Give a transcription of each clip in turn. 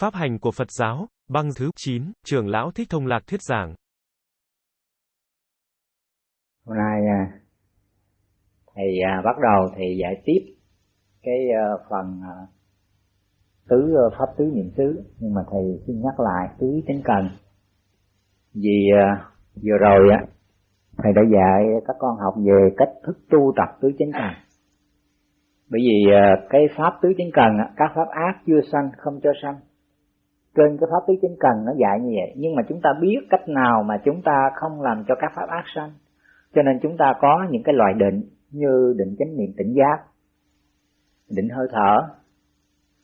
Pháp hành của Phật giáo, băng thứ 9, trưởng lão Thích Thông Lạc thuyết giảng. Hôm nay à, thầy à, bắt đầu thầy giải tiếp cái ờ, phần ờ, tứ ờ, pháp tứ niệm xứ. Nhưng mà thầy xin nhắc lại tứ chánh cần. Vì vừa rồi á thầy đã dạy các con học về cách thức tu tập tứ chánh cần. Bởi vì cái pháp tứ chánh cần các pháp ác chưa sanh không cho sanh trên cái pháp tứ chánh cần nó dạy như vậy. Nhưng mà chúng ta biết cách nào mà chúng ta không làm cho các pháp ác sanh. Cho nên chúng ta có những cái loại định như định chánh niệm tỉnh giác định hơi thở.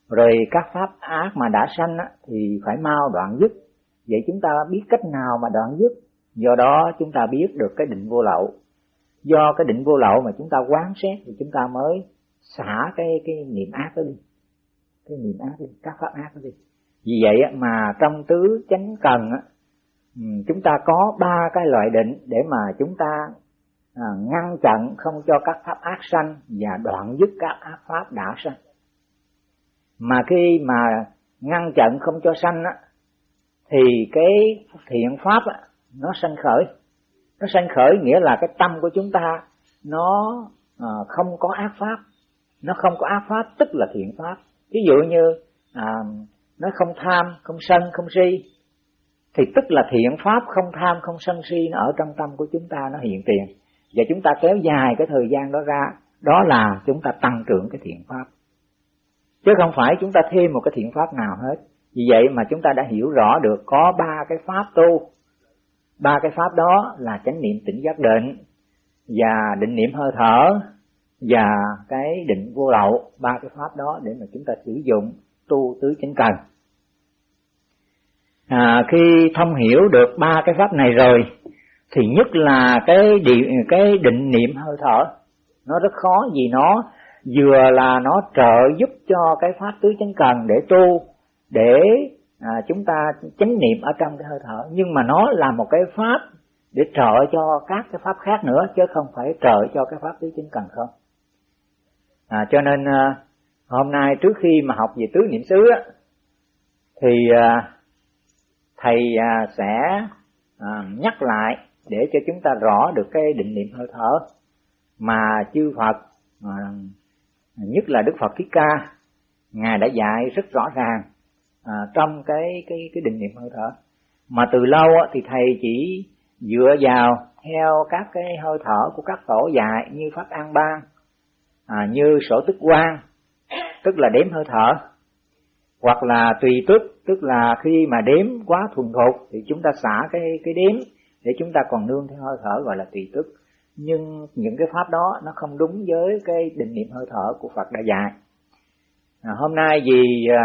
Rồi các pháp ác mà đã sanh á, thì phải mau đoạn dứt. Vậy chúng ta biết cách nào mà đoạn dứt? Do đó chúng ta biết được cái định vô lậu. Do cái định vô lậu mà chúng ta quán xét thì chúng ta mới xả cái cái niệm ác đó đi. Cái niệm ác đi các pháp ác đó đi vì vậy mà trong tứ chánh cần ừ, chúng ta có ba cái loại định để mà chúng ta à, ngăn chặn không cho các pháp ác sanh và đoạn dứt các ác pháp đã sanh. Mà khi mà ngăn chặn không cho sanh á, thì cái thiện pháp á, nó sanh khởi. Nó sanh khởi nghĩa là cái tâm của chúng ta nó à, không có ác pháp. Nó không có ác pháp tức là thiện pháp. Ví dụ như à, nó không tham, không sân, không si. Thì tức là thiện pháp không tham, không sân, si nó ở trong tâm của chúng ta, nó hiện tiền. Và chúng ta kéo dài cái thời gian đó ra, đó là chúng ta tăng trưởng cái thiện pháp. Chứ không phải chúng ta thêm một cái thiện pháp nào hết. Vì vậy mà chúng ta đã hiểu rõ được có ba cái pháp tu. Ba cái pháp đó là chánh niệm tỉnh giác định, và định niệm hơi thở, và cái định vô lậu. Ba cái pháp đó để mà chúng ta sử dụng tu tứ chánh cần. À, khi thông hiểu được ba cái pháp này rồi thì nhất là cái định, cái định niệm hơi thở. Nó rất khó vì nó vừa là nó trợ giúp cho cái pháp tứ chánh cần để tu để à, chúng ta chánh niệm ở trong cái hơi thở. Nhưng mà nó là một cái pháp để trợ cho các cái pháp khác nữa chứ không phải trợ cho cái pháp tứ chánh cần không. À, cho nên à, hôm nay trước khi mà học về tứ niệm xứ á, thì à, thầy à, sẽ à, nhắc lại để cho chúng ta rõ được cái định niệm hơi thở mà chư Phật nhất là Đức Phật Thích Ca ngài đã dạy rất rõ ràng à, trong cái cái cái định niệm hơi thở. Mà từ lâu á, thì thầy chỉ dựa vào theo các cái hơi thở của các tổ dạy như pháp an bang à, như sổ tức quan tức là đếm hơi thở hoặc là tùy tức tức là khi mà đếm quá thuần thục thì chúng ta xả cái cái đếm để chúng ta còn nương theo hơi thở gọi là tùy tức nhưng những cái pháp đó nó không đúng với cái định niệm hơi thở của Phật đã dạy à, hôm nay vì à,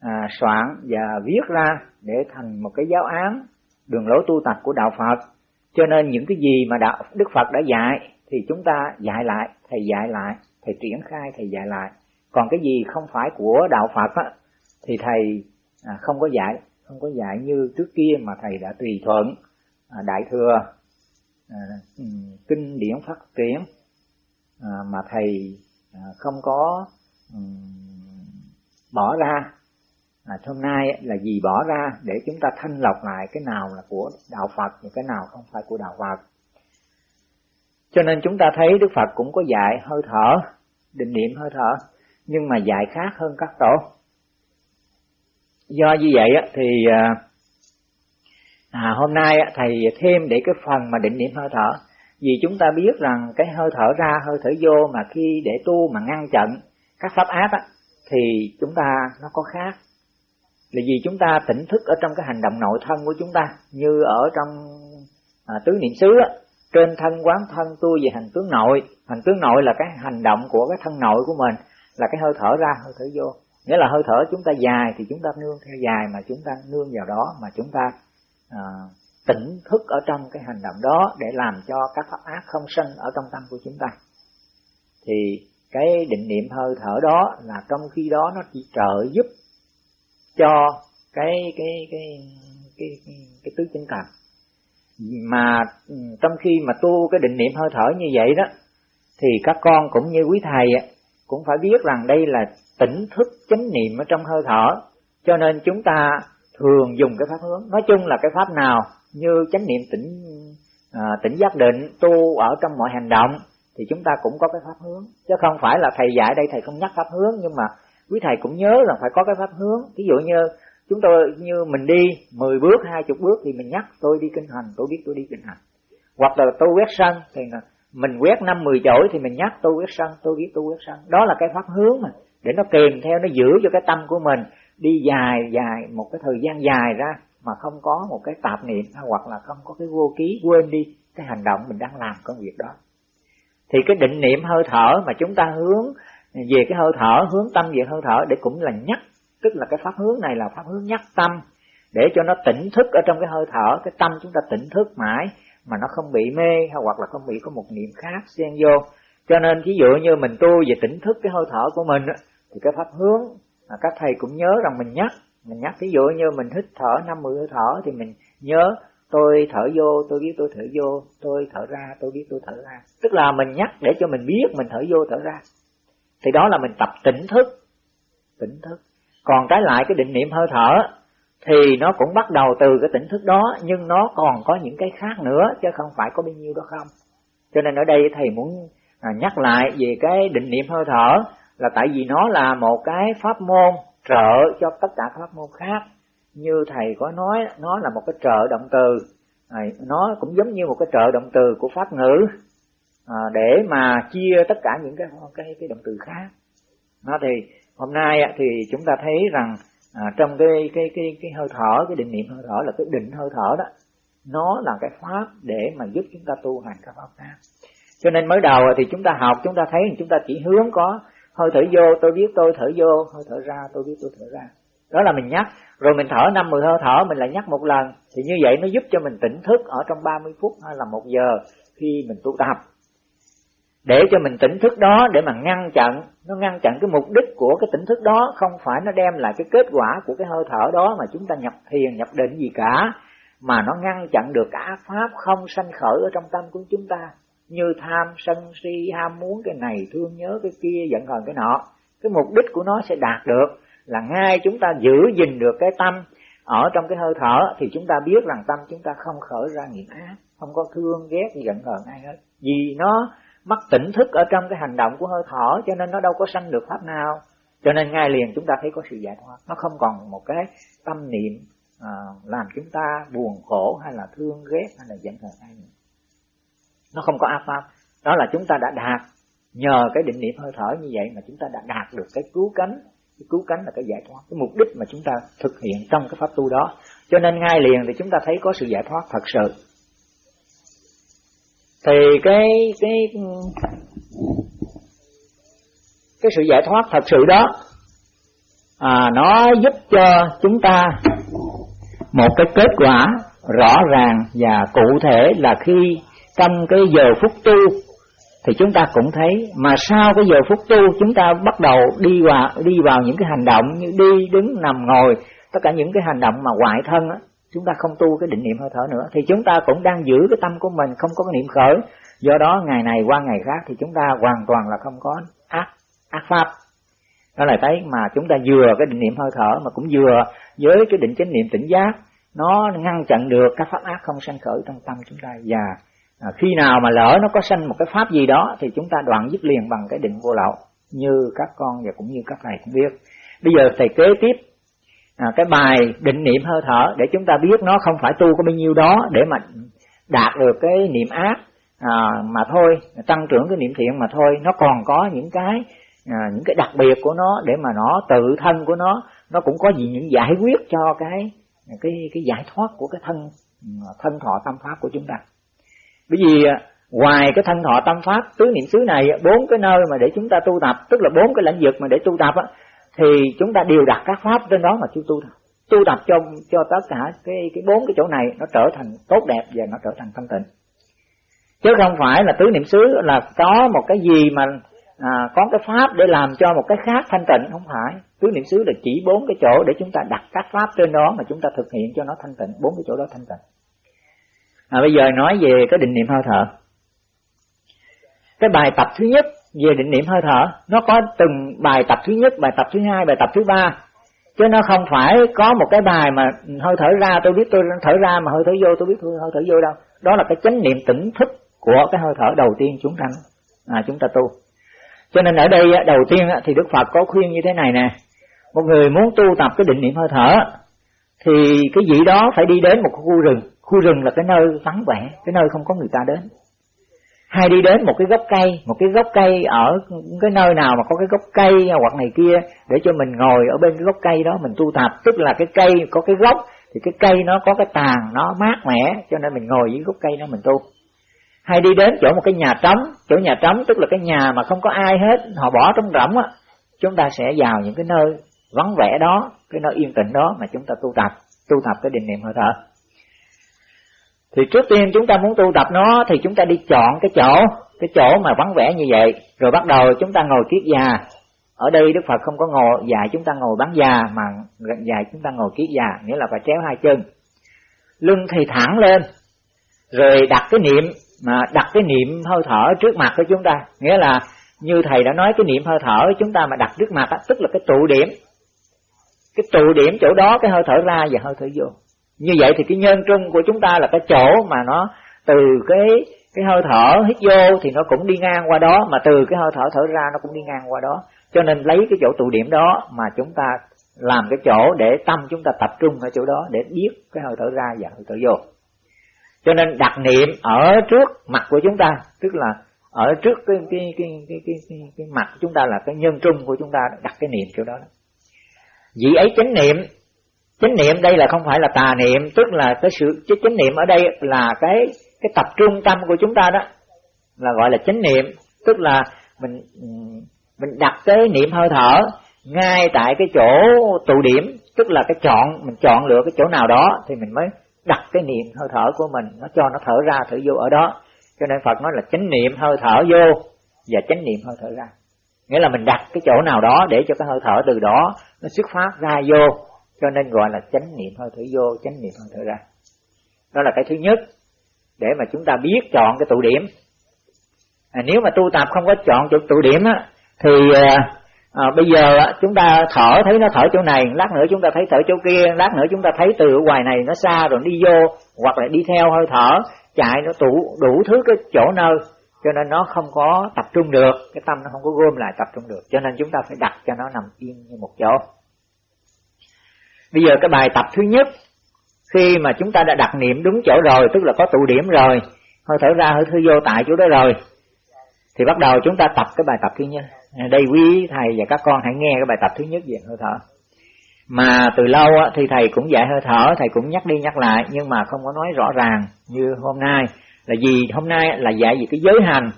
à, soạn và viết ra để thành một cái giáo án đường lối tu tập của đạo Phật cho nên những cái gì mà đạo Đức Phật đã dạy thì chúng ta dạy lại thầy dạy lại thầy triển khai thầy dạy lại còn cái gì không phải của đạo Phật á, thì thầy à, không có dạy không có dạy như trước kia mà thầy đã tùy thuận à, đại thừa à, ừ, kinh điển phát triển à, mà thầy à, không có um, bỏ ra. À, hôm nay là gì bỏ ra để chúng ta thanh lọc lại cái nào là của đạo Phật và cái nào không phải của đạo Phật. Cho nên chúng ta thấy Đức Phật cũng có dạy hơi thở định niệm hơi thở nhưng mà dạy khác hơn các tổ. Do như vậy thì à, à, hôm nay thầy thêm để cái phần mà định niệm hơi thở. Vì chúng ta biết rằng cái hơi thở ra hơi thở vô mà khi để tu mà ngăn chặn các pháp ác á, thì chúng ta nó có khác. Là vì chúng ta tỉnh thức ở trong cái hành động nội thân của chúng ta như ở trong à, tứ niệm xứ á, trên thân quán thân tu về hành tướng nội. Hành tướng nội là cái hành động của cái thân nội của mình là cái hơi thở ra hơi thở vô. Nghĩa là hơi thở chúng ta dài thì chúng ta nương theo dài mà chúng ta nương vào đó mà chúng ta à, tỉnh thức ở trong cái hành động đó để làm cho các pháp ác không sinh ở trong tâm của chúng ta. Thì cái định niệm hơi thở đó là trong khi đó nó chỉ trợ giúp cho cái cái cái cái cái, cái tứ chân cần mà ừ, trong khi mà tu cái định niệm hơi thở như vậy đó thì các con cũng như quý thầy cũng phải biết rằng đây là tỉnh thức chánh niệm ở trong hơi thở. Cho nên chúng ta thường dùng cái pháp hướng. Nói chung là cái pháp nào như chánh niệm tỉnh à, tỉnh giác định tu ở trong mọi hành động thì chúng ta cũng có cái pháp hướng. Chứ không phải là thầy dạy đây thầy không nhắc pháp hướng nhưng mà quý thầy cũng nhớ là phải có cái pháp hướng. Ví dụ như chúng tôi như mình đi 10 bước hai chục bước thì mình nhắc tôi đi kinh hành tôi biết tôi đi kinh hành. Hoặc là tôi quét sân thì mình quét năm mười chổi thì mình nhắc tôi quét sân tôi biết tôi quét sân. Đó là cái pháp hướng mà, để nó kèm theo, nó giữ cho cái tâm của mình đi dài dài một cái thời gian dài ra mà không có một cái tạp niệm, hoặc là không có cái vô ký, quên đi cái hành động mình đang làm công việc đó. Thì cái định niệm hơi thở mà chúng ta hướng về cái hơi thở, hướng tâm về hơi thở để cũng là nhắc, tức là cái pháp hướng này là pháp hướng nhắc tâm, để cho nó tỉnh thức ở trong cái hơi thở, cái tâm chúng ta tỉnh thức mãi mà nó không bị mê, hay hoặc là không bị có một niệm khác xen vô. Cho nên ví dụ như mình tu về tỉnh thức cái hơi thở của mình thì cái pháp hướng mà các thầy cũng nhớ rằng mình nhắc. Mình nhắc ví dụ như mình hít thở năm mươi hơi thở thì mình nhớ, tôi thở vô, tôi biết tôi thở vô, tôi thở ra, tôi biết tôi thở ra. Tức là mình nhắc để cho mình biết mình thở vô, thở ra. Thì đó là mình tập tỉnh thức. Tỉnh thức. Còn trái lại cái định niệm hơi thở thì nó cũng bắt đầu từ cái tỉnh thức đó, nhưng nó còn có những cái khác nữa, chứ không phải có bao nhiêu đó không. Cho nên ở đây thầy muốn à, nhắc lại về cái định niệm hơi thở, là tại vì nó là một cái pháp môn trợ cho tất cả pháp môn khác. Như thầy có nói, nó là một cái trợ động từ. À, nó cũng giống như một cái trợ động từ của pháp ngữ à, để mà chia tất cả những cái cái cái động từ khác. Nó thì hôm nay thì chúng ta thấy rằng à, trong cái cái cái cái hơi thở cái định niệm hơi thở là cái định hơi thở đó nó là cái pháp để mà giúp chúng ta tu hành các pháp khác cho nên mới đầu thì chúng ta học chúng ta thấy chúng ta chỉ hướng có hơi thở vô tôi biết tôi thở vô hơi thở ra tôi biết tôi thở ra. Đó là mình nhắc. Rồi mình thở năm mười hơi thở mình lại nhắc một lần. Thì như vậy nó giúp cho mình tỉnh thức ở trong 30 phút hay là một giờ khi mình tu tập để cho mình tỉnh thức đó, để mà ngăn chặn, nó ngăn chặn cái mục đích của cái tỉnh thức đó, không phải nó đem lại cái kết quả của cái hơi thở đó mà chúng ta nhập thiền, nhập định gì cả, mà nó ngăn chặn được cả pháp không sanh khởi ở trong tâm của chúng ta. Như tham, sân, si, ham muốn cái này, thương nhớ cái kia, giận hờn cái nọ. Cái mục đích của nó sẽ đạt được là ngay chúng ta giữ gìn được cái tâm ở trong cái hơi thở, thì chúng ta biết rằng tâm chúng ta không khởi ra nghiệp ác, không có thương, ghét, giận hờn ai hết. Vì nó mất tỉnh thức ở trong cái hành động của hơi thở cho nên nó đâu có sanh được pháp nào. Cho nên ngay liền chúng ta thấy có sự giải thoát. Nó không còn một cái tâm niệm à, làm chúng ta buồn khổ hay là thương ghét hay là giận hờn ai nữa. Nó không có ác pháp. Đó là chúng ta đã đạt. Nhờ cái định niệm hơi thở như vậy mà chúng ta đã đạt được cái cứu cánh. Cái cứu cánh là cái giải thoát. Cái mục đích mà chúng ta thực hiện trong cái pháp tu đó. Cho nên ngay liền thì chúng ta thấy có sự giải thoát thật sự thì cái cái cái sự giải thoát thật sự đó à, nó giúp cho chúng ta một cái kết quả rõ ràng và cụ thể là khi trong cái giờ phút tu thì chúng ta cũng thấy. Mà sau cái giờ phút tu chúng ta bắt đầu đi vào đi vào những cái hành động như đi đứng nằm ngồi tất cả những cái hành động mà ngoại thân á chúng ta không tu cái định niệm hơi thở nữa. Thì chúng ta cũng đang giữ cái tâm của mình không có cái niệm khởi. Do đó ngày này qua ngày khác thì chúng ta hoàn toàn là không có ác ác pháp. Đó là thấy mà chúng ta vừa cái định niệm hơi thở mà cũng vừa với cái định chánh niệm tỉnh giác. Nó ngăn chặn được các pháp ác không sanh khởi trong tâm chúng ta. Và à, khi nào mà lỡ nó có sanh một cái pháp gì đó thì chúng ta đoạn dứt liền bằng cái định vô lậu. Như các con và cũng như các thầy cũng biết. Bây giờ thầy kế tiếp à, cái bài định niệm hơi thở để chúng ta biết nó không phải tu có bao nhiêu đó để mà đạt được cái niệm ác. À, mà thôi tăng trưởng cái niệm thiện mà thôi nó còn có những cái à, những cái đặc biệt của nó để mà nó tự thân của nó nó cũng có gì những giải quyết cho cái cái cái giải thoát của cái thân à, thân thọ tâm pháp của chúng ta. Bởi vì à, ngoài cái thân thọ tâm pháp tứ niệm xứ này bốn cái nơi mà để chúng ta tu tập tức là bốn cái lĩnh vực mà để tu tập á thì chúng ta đều đặt các pháp trên đó mà chúng tu tập tu tập cho cho tất cả cái cái bốn cái chỗ này nó trở thành tốt đẹp và nó trở thành thanh tịnh. Chứ không phải là tứ niệm xứ là có một cái gì mà à, có cái pháp để làm cho một cái khác thanh tịnh. Không phải. Tứ niệm xứ là chỉ bốn cái chỗ để chúng ta đặt các pháp trên đó mà chúng ta thực hiện cho nó thanh tịnh. Bốn cái chỗ đó thanh tịnh. À, bây giờ nói về cái định niệm hơi thở. Cái bài tập thứ nhất về định niệm hơi thở nó có từng bài tập thứ nhất bài tập thứ hai bài tập thứ ba. Chứ nó không phải có một cái bài mà hơi thở ra tôi biết tôi thở ra mà hơi thở vô tôi biết tôi hơi thở vô đâu. Đó là cái chánh niệm tỉnh thức của cái hơi thở đầu tiên chúng ta à, chúng ta tu. Cho nên ở đây đầu tiên thì Đức Phật có khuyên như thế này nè. Một người muốn tu tập cái định niệm hơi thở thì cái gì đó phải đi đến một khu rừng. Khu rừng là cái nơi vắng vẻ cái nơi không có người ta đến hay đi đến một cái gốc cây, một cái gốc cây ở cái nơi nào mà có cái gốc cây hoặc này kia, để cho mình ngồi ở bên cái gốc cây đó, mình tu tập. Tức là cái cây có cái gốc, thì cái cây nó có cái tàn, nó mát mẻ, cho nên mình ngồi dưới gốc cây đó mình tu. Hay đi đến chỗ một cái nhà trống, chỗ nhà trống tức là cái nhà mà không có ai hết, họ bỏ trống rỗng á, chúng ta sẽ vào những cái nơi vắng vẻ đó, cái nơi yên tĩnh đó mà chúng ta tu tập tu tập cái định niệm hơi thở thì trước tiên chúng ta muốn tu tập nó thì chúng ta đi chọn cái chỗ cái chỗ mà vắng vẻ như vậy. Rồi bắt đầu chúng ta ngồi kiết già. Ở đây đức phật không có ngồi già chúng ta ngồi bán già mà già chúng ta ngồi kiết già nghĩa là phải chéo hai chân. Lưng thì thẳng lên rồi đặt cái niệm mà đặt cái niệm hơi thở trước mặt của chúng ta. Nghĩa là như thầy đã nói cái niệm hơi thở chúng ta mà đặt trước mặt đó, tức là cái tụ điểm. Cái tụ điểm chỗ đó cái hơi thở ra và hơi thở vô như vậy thì cái nhân trung của chúng ta là cái chỗ mà nó từ cái cái hơi thở hít vô thì nó cũng đi ngang qua đó mà từ cái hơi thở thở ra nó cũng đi ngang qua đó. Cho nên lấy cái chỗ tụ điểm đó mà chúng ta làm cái chỗ để tâm chúng ta tập trung ở chỗ đó để biết cái hơi thở ra và hơi thở vô. Cho nên đặt niệm ở trước mặt của chúng ta tức là ở trước cái cái cái cái cái, cái, cái mặt chúng ta là cái nhân trung của chúng ta đặt cái niệm chỗ đó. Vị ấy chánh niệm chánh niệm đây là không phải là tà niệm, tức là cái sự, cái chánh niệm ở đây là cái cái tập trung tâm của chúng ta đó, là gọi là chánh niệm. Tức là mình mình đặt cái niệm hơi thở ngay tại cái chỗ tụ điểm, tức là cái chọn, mình chọn lựa cái chỗ nào đó thì mình mới đặt cái niệm hơi thở của mình, nó cho nó thở ra, thở vô ở đó. Cho nên Phật nói là chánh niệm hơi thở vô và chánh niệm hơi thở ra. Nghĩa là mình đặt cái chỗ nào đó để cho cái hơi thở từ đó nó xuất phát ra vô cho nên gọi là chánh niệm hơi thở vô chánh niệm hơi thở ra. Đó là cái thứ nhất để mà chúng ta biết chọn cái tụ điểm. À, nếu mà tu tập không có chọn chỗ tụ điểm á thì à, à bây giờ á, chúng ta thở thấy nó thở chỗ này lát nữa chúng ta thấy thở chỗ kia lát nữa chúng ta thấy từ ở ngoài này nó xa rồi đi vô hoặc là đi theo hơi thở chạy nó tụ đủ thứ cái chỗ nơi. Cho nên nó không có tập trung được cái tâm nó không có gom lại tập trung được. Cho nên chúng ta phải đặt cho nó nằm yên như một chỗ bây giờ cái bài tập thứ nhất, khi mà chúng ta đã đặt niệm đúng chỗ rồi, tức là có tụ điểm rồi, hơi thở ra, hơi thở vô tại chỗ đó rồi, thì bắt đầu chúng ta tập cái bài tập thứ nhất. À, đây quý thầy và các con hãy nghe cái bài tập thứ nhất về hơi thở. Mà từ lâu thì thầy cũng dạy hơi thở, thầy cũng nhắc đi nhắc lại, nhưng mà không có nói rõ ràng như hôm nay. Là vì hôm nay là dạy về cái giới hành.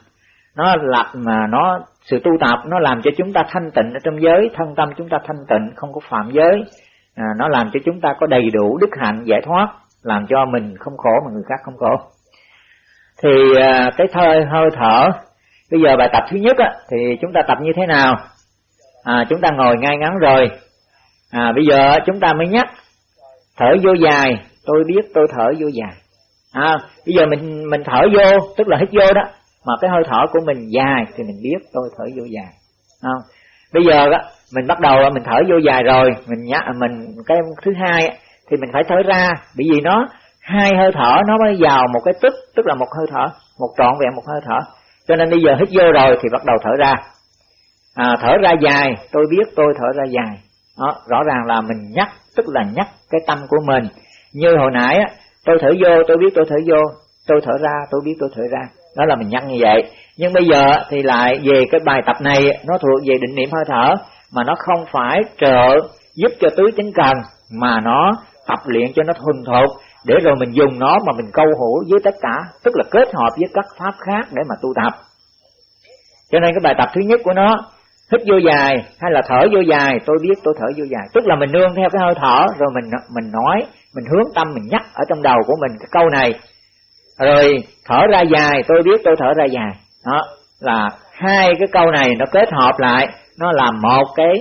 Nó lập mà nó, sự tu tập nó làm cho chúng ta thanh tịnh ở trong giới, thân tâm chúng ta thanh tịnh, không có phạm giới à, nó làm cho chúng ta có đầy đủ đức hạnh giải thoát làm cho mình không khổ mà người khác không khổ. Thì à, cái thơi hơi thở bây giờ bài tập thứ nhất á, thì chúng ta tập như thế nào? À, chúng ta ngồi ngay ngắn rồi. À, bây giờ chúng ta mới nhắc thở vô dài tôi biết tôi thở vô dài. À, bây giờ mình mình thở vô tức là hít vô đó mà cái hơi thở của mình dài thì mình biết tôi thở vô dài. Không? Bây giờ đó, mình bắt đầu mình thở vô dài rồi. Mình nhắc à, mình cái thứ hai thì mình phải thở ra. Bởi vì nó hai hơi thở nó mới vào một cái tức tức là một hơi thở một trọn vẹn một hơi thở. Cho nên bây giờ hít vô rồi thì bắt đầu thở ra. À, thở ra dài tôi biết tôi thở ra dài. Đó, rõ ràng là mình nhắc tức là nhắc cái tâm của mình. Như hồi nãy tôi thở vô tôi biết tôi thở vô. Tôi thở ra tôi biết tôi thở ra. Đó là mình nhắc như vậy. Nhưng bây giờ thì lại về cái bài tập này nó thuộc về định niệm hơi thở mà nó không phải trợ giúp cho tứ chánh cần mà nó tập luyện cho nó thuần thục, để rồi mình dùng nó mà mình câu hữu với tất cả, tức là kết hợp với các pháp khác để mà tu tập. Cho nên cái bài tập thứ nhất của nó, hít vô dài hay là thở vô dài, tôi biết tôi thở vô dài. Tức là mình nương theo cái hơi thở, rồi mình mình nói, mình hướng tâm, mình nhắc ở trong đầu của mình cái câu này. Rồi, thở ra dài, tôi biết tôi thở ra dài. Đó là hai cái câu này nó kết hợp lại nó làm một cái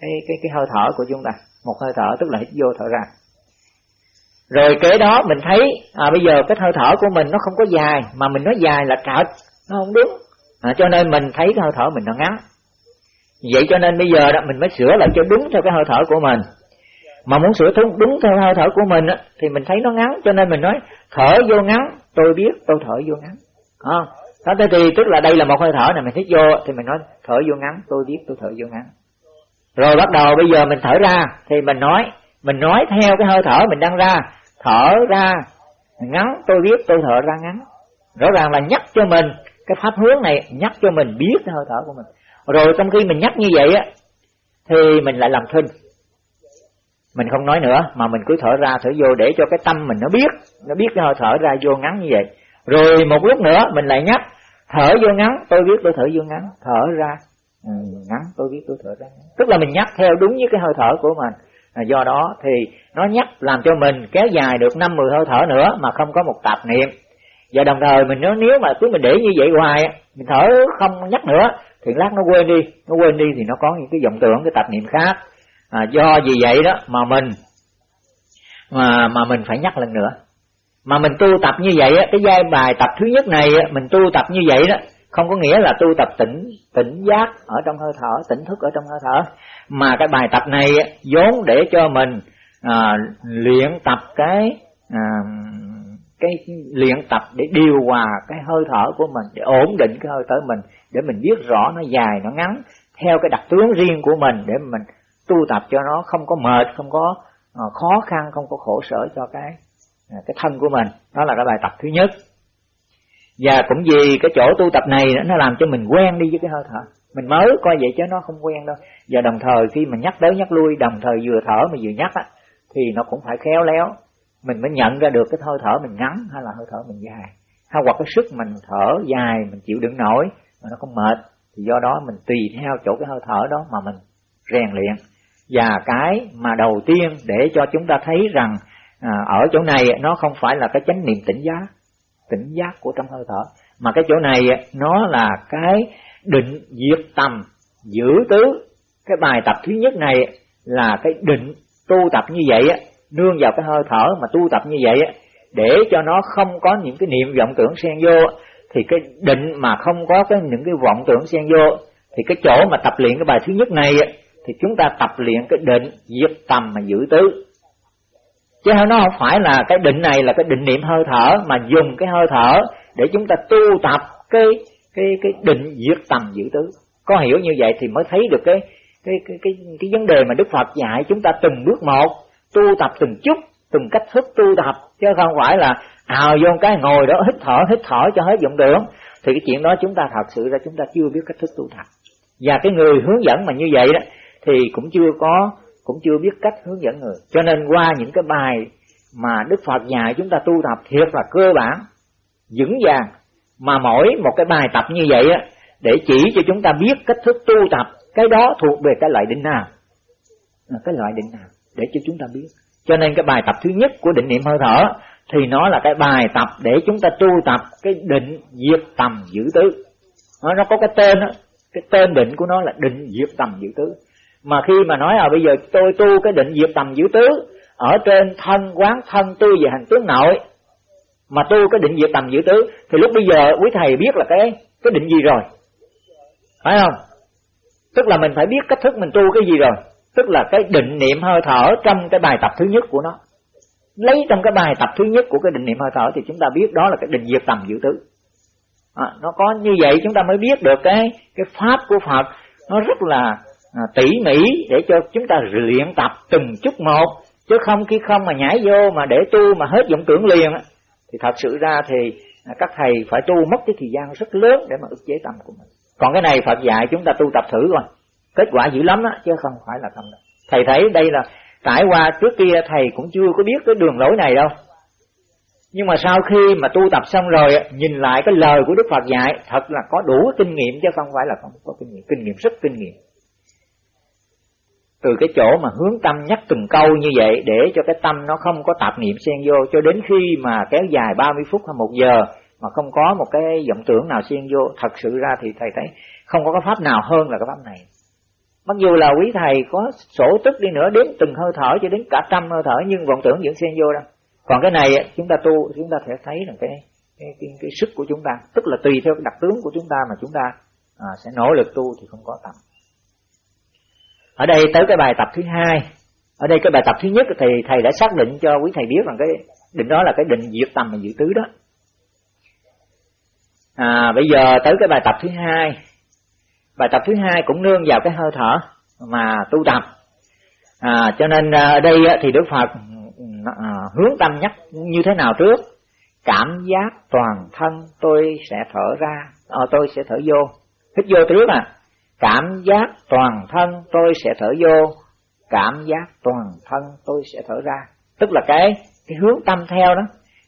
cái cái cái hơi thở của chúng ta. Một hơi thở tức là hít vô thở ra. Rồi kế đó mình thấy à, bây giờ cái hơi thở của mình nó không có dài mà mình nói dài là trật nó không đúng. À, cho nên mình thấy cái hơi thở mình nó ngắn. Vậy cho nên bây giờ đó mình mới sửa lại cho đúng theo cái hơi thở của mình. Mà muốn sửa đúng, đúng theo hơi thở của mình á, thì mình thấy nó ngắn. Cho nên mình nói thở vô ngắn tôi biết tôi thở vô ngắn. À, đó thế thì tức là đây là một hơi thở này, mình hít vô, thì mình nói, thở vô ngắn, tôi biết tôi thở vô ngắn. Rồi bắt đầu bây giờ mình thở ra, thì mình nói mình nói theo cái hơi thở mình đang ra. Thở ra ngắn, tôi biết tôi thở ra ngắn. Rõ ràng là nhắc cho mình, cái pháp hướng này nhắc cho mình biết cái hơi thở của mình. Rồi trong khi mình nhắc như vậy á, thì mình lại làm thinh. Mình không nói nữa, mà mình cứ thở ra, thở vô để cho cái tâm mình nó biết nó biết cái hơi thở ra vô ngắn như vậy rồi một lúc nữa mình lại nhắc thở vô ngắn tôi biết tôi thở vô ngắn. Thở ra. Ừ, ngắn tôi biết tôi thở ra. Ngắn. tức là mình nhắc theo đúng với cái hơi thở của mình. À, do đó thì nó nhắc làm cho mình kéo dài được năm mười hơi thở nữa mà không có một tạp niệm. Và đồng thời mình nếu nếu mà cứ mình để như vậy hoài mình thở không nhắc nữa thì lát nó quên đi. Nó quên đi thì nó có những cái vọng tưởng cái tạp niệm khác. À, do vì vậy đó mà mình mà mà mình phải nhắc lần nữa mà mình tu tập như vậy á cái giai bài tập thứ nhất này á, mình tu tập như vậy đó không có nghĩa là tu tập tỉnh tỉnh giác ở trong hơi thở tỉnh thức ở trong hơi thở. Mà cái bài tập này á, vốn để cho mình à, luyện tập cái à, cái luyện tập để điều hòa cái hơi thở của mình để ổn định cái hơi thở mình để mình biết rõ nó dài nó ngắn theo cái đặc tướng riêng của mình để mình tu tập cho nó không có mệt không có ờ, khó khăn không có khổ sở cho cái À, cái thân của mình, đó là cái bài tập thứ nhất. Và cũng vì cái chỗ tu tập này nó làm cho mình quen đi với cái hơi thở. Mình mới coi vậy chứ nó không quen đâu. Và đồng thời khi mình nhắc tới nhắc lui, đồng thời vừa thở mà vừa nhắc á, thì nó cũng phải khéo léo. Mình mới nhận ra được cái hơi thở mình ngắn hay là hơi thở mình dài. Hay hoặc cái sức mình thở dài, mình chịu đựng nổi mà nó không mệt, thì do đó mình tùy theo chỗ cái hơi thở đó mà mình rèn luyện. Và cái mà đầu tiên để cho chúng ta thấy rằng à, ở chỗ này nó không phải là cái chánh niệm tỉnh giác tỉnh giác của trong hơi thở mà cái chỗ này nó là cái định diệt tầm giữ tứ. Cái bài tập thứ nhất này là cái định tu tập như vậy á nương vào cái hơi thở mà tu tập như vậy á để cho nó không có những cái niệm vọng tưởng xen vô. Thì cái định mà không có cái những cái vọng tưởng xen vô thì cái chỗ mà tập luyện cái bài thứ nhất này thì chúng ta tập luyện cái định diệt tầm mà giữ tứ chứ nó không phải là cái định này là cái định niệm hơi thở, mà dùng cái hơi thở để chúng ta tu tập cái cái cái định diệt tầm dự tứ. Có hiểu như vậy thì mới thấy được cái cái cái cái cái vấn đề mà Đức Phật dạy chúng ta từng bước một, tu tập từng chút, từng cách thức tu tập. Chứ không phải là ào vô cái ngồi đó, hít thở hít thở cho hết vọng đường thì cái chuyện đó chúng ta thật sự ra chúng ta chưa biết cách thức tu tập. Và cái người hướng dẫn mà như vậy đó, thì cũng chưa có cũng chưa biết cách hướng dẫn người. Cho nên qua những cái bài mà Đức Phật dạy chúng ta tu tập thiệt là cơ bản vững vàng mà mỗi một cái bài tập như vậy á để chỉ cho chúng ta biết cách thức tu tập cái đó thuộc về cái loại định nào. À, cái loại định nào để cho chúng ta biết. Cho nên cái bài tập thứ nhất của định niệm hơi thở thì nó là cái bài tập để chúng ta tu tập cái định diệt tầm giữ tứ. Nó, nó có cái tên đó, cái tên định của nó là định diệt tầm giữ tứ mà khi mà nói à bây giờ tôi tu cái định diệt tầm giữ tứ ở trên thân quán thân tu về hành tướng nội mà tu cái định diệt tầm giữ tứ thì lúc bây giờ quý thầy biết là cái cái định gì rồi? Phải không? Tức là mình phải biết cách thức mình tu cái gì rồi. Tức là cái định niệm hơi thở trong cái bài tập thứ nhất của nó. Lấy trong cái bài tập thứ nhất của cái định niệm hơi thở thì chúng ta biết đó là cái định diệt tầm giữ tứ. À, nó có như vậy chúng ta mới biết được cái cái pháp của Phật nó rất là à, tỉ mỉ để cho chúng ta luyện tập từng chút một chứ không khi không mà nhảy vô mà để tu mà hết vọng tưởng liền thì thật sự ra thì à, các thầy phải tu mất cái thời gian rất lớn để mà ức chế tâm của mình. Còn cái này Phật dạy chúng ta tu tập thử rồi kết quả dữ lắm đó chứ không phải là không đâu thầy thấy đây là trải qua trước kia thầy cũng chưa có biết cái đường lối này đâu. Nhưng mà sau khi mà tu tập xong rồi nhìn lại cái lời của Đức Phật dạy thật là có đủ kinh nghiệm chứ không phải là không có kinh nghiệm. Kinh nghiệm rất kinh nghiệm từ cái chỗ mà hướng tâm nhắc từng câu như vậy để cho cái tâm nó không có tạp niệm xen vô cho đến khi mà kéo dài 30 phút hay một giờ mà không có một cái vọng tưởng nào xen vô thật sự ra thì thầy thấy không có cái pháp nào hơn là cái pháp này. Mặc dù là quý thầy có sổ tức đi nữa đến từng hơi thở cho đến cả trăm hơi thở nhưng vọng tưởng vẫn xen vô đâu còn cái này chúng ta tu chúng ta sẽ thấy là cái cái, cái, cái sức của chúng ta tức là tùy theo cái đặc tướng của chúng ta mà chúng ta à, sẽ nỗ lực tu thì không có tầm ở đây tới cái bài tập thứ hai. Ở đây cái bài tập thứ nhất thì thầy đã xác định cho quý thầy biết rằng cái định đó là cái định diệt tầm và diệt tứ đó. À, bây giờ tới cái bài tập thứ hai. Bài tập thứ hai cũng nương vào cái hơi thở mà tu tập. À, cho nên à, ở đây thì đức phật à, hướng tâm nhắc như thế nào trước? Cảm giác toàn thân tôi sẽ thở ra à, tôi sẽ thở vô. Hít vô trước à cảm giác toàn thân tôi sẽ thở vô. Cảm giác toàn thân tôi sẽ thở ra. Tức là cái cái hướng tâm theo đó.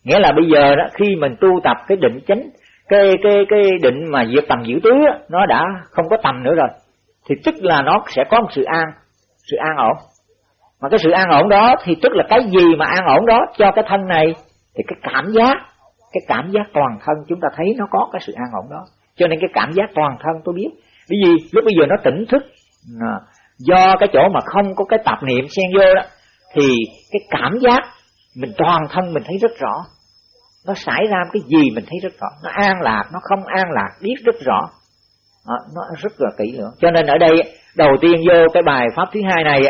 Nghĩa là bây giờ đó khi mình tu tập cái định chánh cái cái cái định mà diệt tầm giữ tứ đó, nó đã không có tầm nữa rồi. Thì tức là nó sẽ có một sự an. Sự an ổn. Mà cái sự an ổn đó thì tức là cái gì mà an ổn đó cho cái thân này thì cái cảm giác cái cảm giác toàn thân chúng ta thấy nó có cái sự an ổn đó. Cho nên cái cảm giác toàn thân tôi biết bởi vì lúc bây giờ nó tỉnh thức. À, do cái chỗ mà không có cái tạp niệm xen vô đó thì cái cảm giác mình toàn thân mình thấy rất rõ. Nó xảy ra cái gì mình thấy rất rõ. Nó an lạc nó không an lạc biết rất rõ. Đó, nó rất là kỹ lưỡng. Cho nên ở đây đầu tiên vô cái bài pháp thứ hai này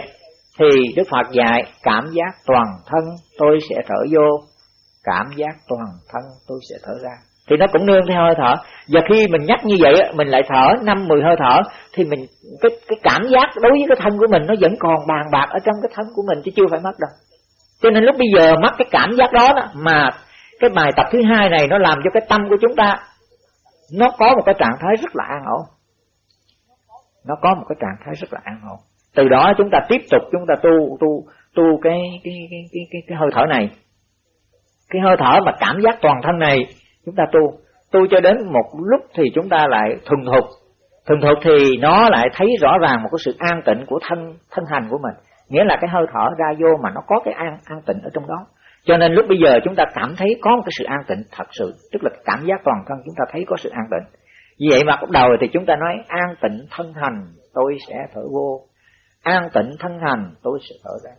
thì đức phật dạy cảm giác toàn thân tôi sẽ thở vô. Cảm giác toàn thân tôi sẽ thở ra thì nó cũng nương theo hơi thở. Và khi mình nhắc như vậy mình lại thở năm mười hơi thở thì mình cái cái cảm giác đối với cái thân của mình nó vẫn còn bàn bạc ở trong cái thân của mình chứ chưa phải mất đâu. Cho nên lúc bây giờ mất cái cảm giác đó, đó mà cái bài tập thứ hai này nó làm cho cái tâm của chúng ta nó có một cái trạng thái rất là an ổn. Nó có một cái trạng thái rất là an ổn. Từ đó chúng ta tiếp tục chúng ta tu tu tu cái cái cái cái cái, cái hơi thở này. Cái hơi thở mà cảm giác toàn thân này chúng ta tu. Tu cho đến một lúc thì chúng ta lại thuần thục. Thuần thục thì nó lại thấy rõ ràng một cái sự an tịnh của thân thân hành của mình. Nghĩa là cái hơi thở ra vô mà nó có cái an an tịnh ở trong đó. Cho nên lúc bây giờ chúng ta cảm thấy có một cái sự an tịnh thật sự, tức là cảm giác toàn thân chúng ta thấy có sự an tịnh. Vì vậy mà lúc đầu thì chúng ta nói an tịnh thân hành, tôi sẽ thở vô. An tịnh thân hành, tôi sẽ thở ra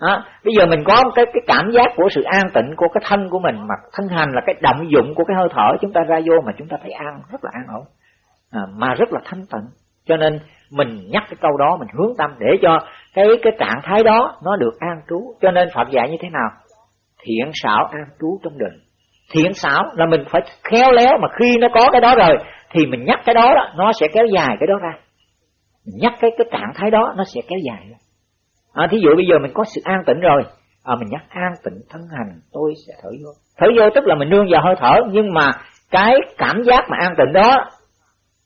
đó. bây giờ mình có cái cái cảm giác của sự an tịnh của cái thân của mình mà thân hành là cái động dụng của cái hơi thở chúng ta ra vô mà chúng ta thấy an rất là an ổn. À, mà rất là thanh tịnh. Cho nên mình nhắc cái câu đó mình hướng tâm để cho cái cái trạng thái đó nó được an trú. Cho nên Phật dạy như thế nào? Thiện xảo an trú trong định. Thiện xảo là mình phải khéo léo mà khi nó có cái đó rồi thì mình nhắc cái đó, đó nó sẽ kéo dài cái đó ra. Mình nhắc cái cái trạng thái đó nó sẽ kéo dài ra à, thí dụ bây giờ mình có sự an tĩnh rồi à, mình nhắc an tịnh thân hành tôi sẽ thở vô. Thở vô tức là mình nương vào hơi thở nhưng mà cái cảm giác mà an tịnh đó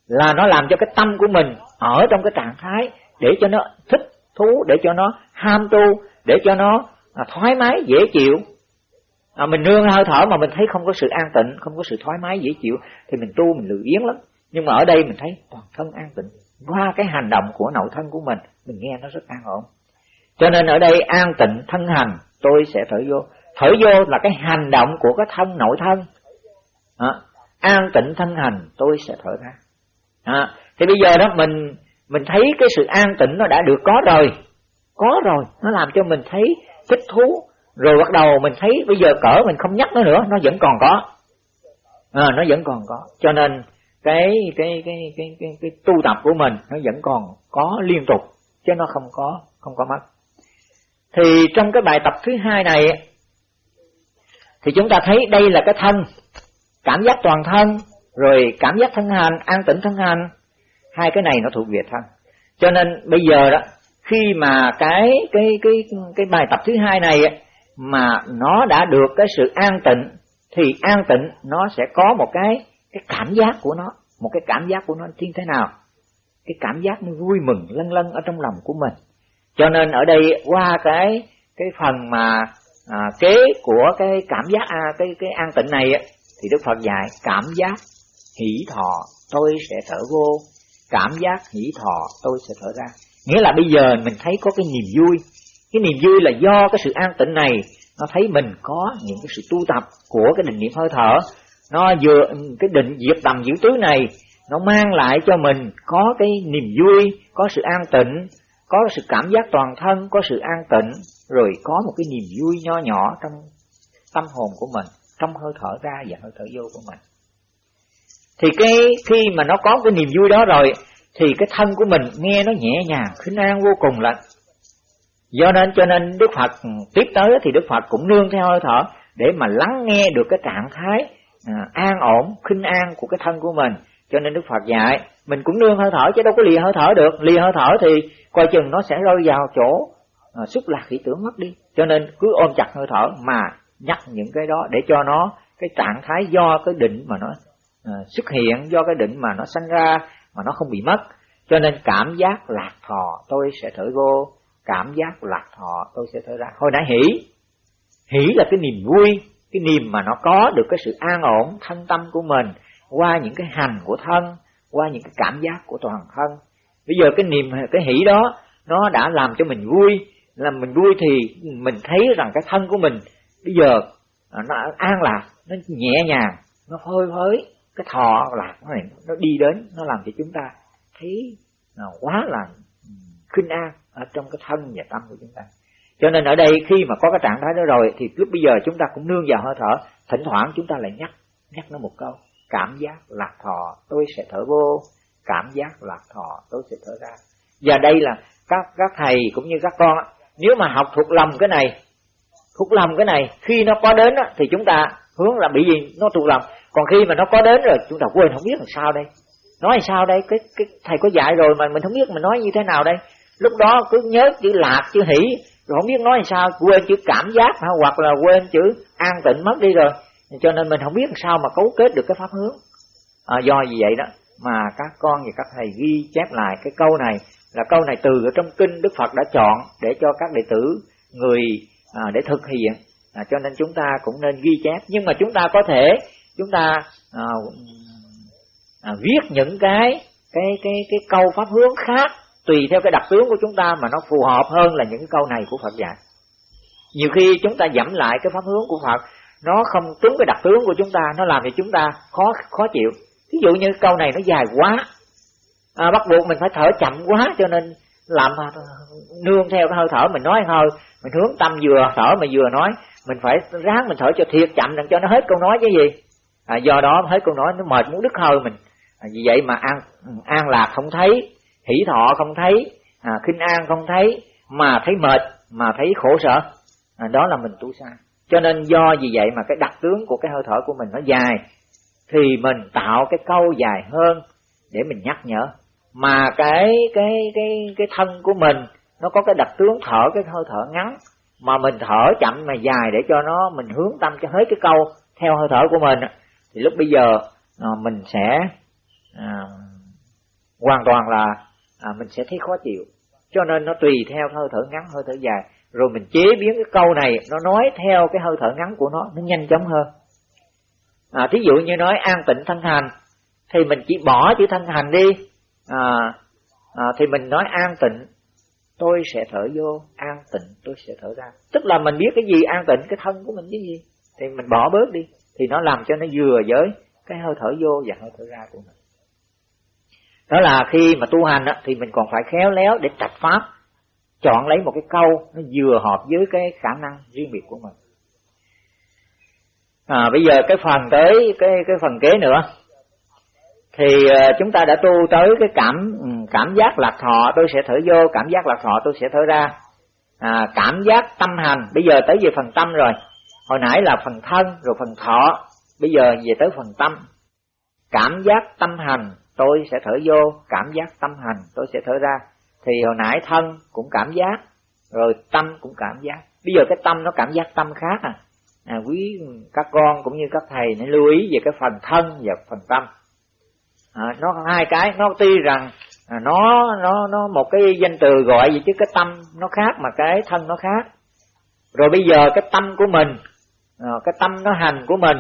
là nó làm cho cái tâm của mình ở trong cái trạng thái để cho nó thích thú để cho nó ham tu để cho nó à, thoải mái dễ chịu. À, mình nương hơi thở mà mình thấy không có sự an tịnh không có sự thoải mái dễ chịu thì mình tu mình lười biếng lắm. Nhưng mà ở đây mình thấy toàn thân an tịnh. Qua cái hành động của nội thân của mình mình nghe nó rất an ổn cho nên ở đây an tịnh thân hành tôi sẽ thở vô. Thở vô là cái hành động của cái thân nội thân. À, an tịnh thân hành tôi sẽ thở ra. À, thì bây giờ đó mình mình thấy cái sự an tịnh nó đã được có rồi. Có rồi nó làm cho mình thấy thích thú. Rồi bắt đầu mình thấy bây giờ cỡ mình không nhắc nó nữa nó vẫn còn có. À, nó vẫn còn có. Cho nên cái cái cái cái cái, cái tu tập của mình nó vẫn còn có liên tục chứ nó không có không có mất thì trong cái bài tập thứ hai này, thì chúng ta thấy đây là cái thân. Cảm giác toàn thân, rồi cảm giác thân hành an tĩnh thân hành hai cái này nó thuộc về thân. Cho nên bây giờ đó, khi mà cái cái cái cái bài tập thứ hai này mà nó đã được cái sự an tịnh, thì an tịnh nó sẽ có một cái cái cảm giác của nó. Một cái cảm giác của nó như thế nào? Cái cảm giác nó vui mừng lân lân ở trong lòng của mình cho nên ở đây qua cái cái phần mà à, kế của cái cảm giác à, cái cái an tịnh này thì Đức Phật dạy cảm giác hỷ thọ tôi sẽ thở vô. Cảm giác hỷ thọ tôi sẽ thở ra. Nghĩa là bây giờ mình thấy có cái niềm vui. Cái niềm vui là do cái sự an tịnh này nó thấy mình có những cái sự tu tập của cái định niệm hơi thở. Nó vừa cái định diệt tầm giữ tứ này nó mang lại cho mình có cái niềm vui có sự an tịnh có sự cảm giác toàn thân có sự an tịnh rồi có một cái niềm vui nho nhỏ trong tâm hồn của mình trong hơi thở ra và hơi thở vô của mình. Thì cái khi mà nó có cái niềm vui đó rồi thì cái thân của mình nghe nó nhẹ nhàng khinh an vô cùng lạnh do nên cho nên đức phật tiếp tới thì đức phật cũng nương theo hơi thở để mà lắng nghe được cái trạng thái à, an ổn khinh an của cái thân của mình cho nên đức phật dạy mình cũng nương hơi thở chứ đâu có lìa hơi thở được. Lìa hơi thở thì coi chừng nó sẽ rơi vào chỗ à, xúc lạc ý tưởng mất đi. Cho nên cứ ôm chặt hơi thở mà nhắc những cái đó để cho nó cái trạng thái do cái định mà nó à, xuất hiện do cái định mà nó sanh ra mà nó không bị mất. Cho nên cảm giác lạc thọ tôi sẽ thở vô cảm giác lạc thọ tôi sẽ thở ra. Hồi nãy hỷ hỷ là cái niềm vui cái niềm mà nó có được cái sự an ổn thân tâm của mình qua những cái hành của thân, qua những cái cảm giác của toàn thân. Bây giờ cái niềm, cái hỷ đó, nó đã làm cho mình vui. Làm mình vui thì mình thấy rằng cái thân của mình bây giờ à, nó an lạc, nó nhẹ nhàng, nó phơi phới cái thọ lạc này, nó đi đến, nó làm cho chúng ta thấy à, quá là khinh an ở trong cái thân và tâm của chúng ta. Cho nên ở đây khi mà có cái trạng thái đó rồi, thì lúc bây giờ chúng ta cũng nương vào hơi thở, thỉnh thoảng chúng ta lại nhắc nhắc nó một câu cảm giác lạc thọ, tôi sẽ thở vô. Cảm giác lạc thọ, tôi sẽ thở ra. Và đây là các các thầy cũng như các con nếu mà học thuộc lòng cái này, thuộc lòng cái này, khi nó có đến thì chúng ta hướng là bị gì? Nó thuộc lòng. Còn khi mà nó có đến rồi, chúng ta quên, không biết làm sao đây. Nói sao đây? Cái cái thầy có dạy rồi mà mình không biết mình nói như thế nào đây. Lúc đó cứ nhớ chữ lạc, chữ hỷ. Rồi không biết nói làm sao, quên chữ cảm giác hoặc là quên chữ an tịnh mất đi rồi cho nên mình không biết làm sao mà cấu kết được cái pháp hướng. À, do gì vậy đó mà các con và các thầy ghi chép lại cái câu này. Là câu này từ ở trong kinh Đức Phật đã chọn để cho các đệ tử người à, để thực hiện. À, cho nên chúng ta cũng nên ghi chép. Nhưng mà chúng ta có thể chúng ta à, à, viết những cái cái cái cái câu pháp hướng khác tùy theo cái đặc tướng của chúng ta mà nó phù hợp hơn là những cái câu này của Phật dạy. Nhiều khi chúng ta dẫm lại cái pháp hướng của Phật nó không trúng cái đặc tướng của chúng ta nó làm cho chúng ta khó khó chịu. Ví dụ như câu này nó dài quá. À, bắt buộc mình phải thở chậm quá cho nên làm à, nương theo cái hơi thở mình nói hơi mình hướng tâm vừa thở mà vừa nói. Mình phải ráng mình thở cho thiệt chậm đừng cho nó hết câu nói chứ gì. À, do đó hết câu nói nó mệt muốn đứt hơi mình. À, vì vậy mà an an lạc không thấy hỷ thọ không thấy à, khinh an không thấy mà thấy mệt mà thấy khổ sở. À, đó là mình tu sai cho nên do vì vậy mà cái đặc tướng của cái hơi thở của mình nó dài thì mình tạo cái câu dài hơn để mình nhắc nhở. Mà cái cái cái cái thân của mình nó có cái đặc tướng thở cái hơi thở ngắn mà mình thở chậm mà dài để cho nó mình hướng tâm cho hết cái câu theo hơi thở của mình thì lúc bây giờ à, mình sẽ à, hoàn toàn là à, mình sẽ thấy khó chịu. Cho nên nó tùy theo hơi thở ngắn hơi thở dài rồi mình chế biến cái câu này nó nói theo cái hơi thở ngắn của nó nó nhanh chóng hơn. À, thí dụ như nói an tịnh thân hành thì mình chỉ bỏ chữ thân hành đi. À, à, thì mình nói an tịnh tôi sẽ thở vô an tịnh tôi sẽ thở ra. Tức là mình biết cái gì an tịnh cái thân của mình cái gì thì mình bỏ bớt đi. Thì nó làm cho nó vừa với cái hơi thở vô và hơi thở ra của mình. Đó là khi mà tu hành á, thì mình còn phải khéo léo để trạch pháp chọn lấy một cái câu nó vừa hợp với cái khả năng riêng biệt của mình. À, bây giờ cái phần tới cái cái phần kế nữa. Thì à, chúng ta đã tu tới cái cảm ừ, cảm giác lạc thọ tôi sẽ thở vô cảm giác lạc thọ tôi sẽ thở ra. À, cảm giác tâm hành bây giờ tới về phần tâm rồi. Hồi nãy là phần thân rồi phần thọ. Bây giờ về tới phần tâm. Cảm giác tâm hành tôi sẽ thở vô. Cảm giác tâm hành tôi sẽ thở ra thì hồi nãy thân cũng cảm giác rồi tâm cũng cảm giác. Bây giờ cái tâm nó cảm giác tâm khác à, à quý các con cũng như các thầy nên lưu ý về cái phần thân và phần tâm. À, nó hai cái nó tuy rằng à, nó nó nó một cái danh từ gọi gì chứ cái tâm nó khác mà cái thân nó khác. Rồi bây giờ cái tâm của mình à, cái tâm nó hành của mình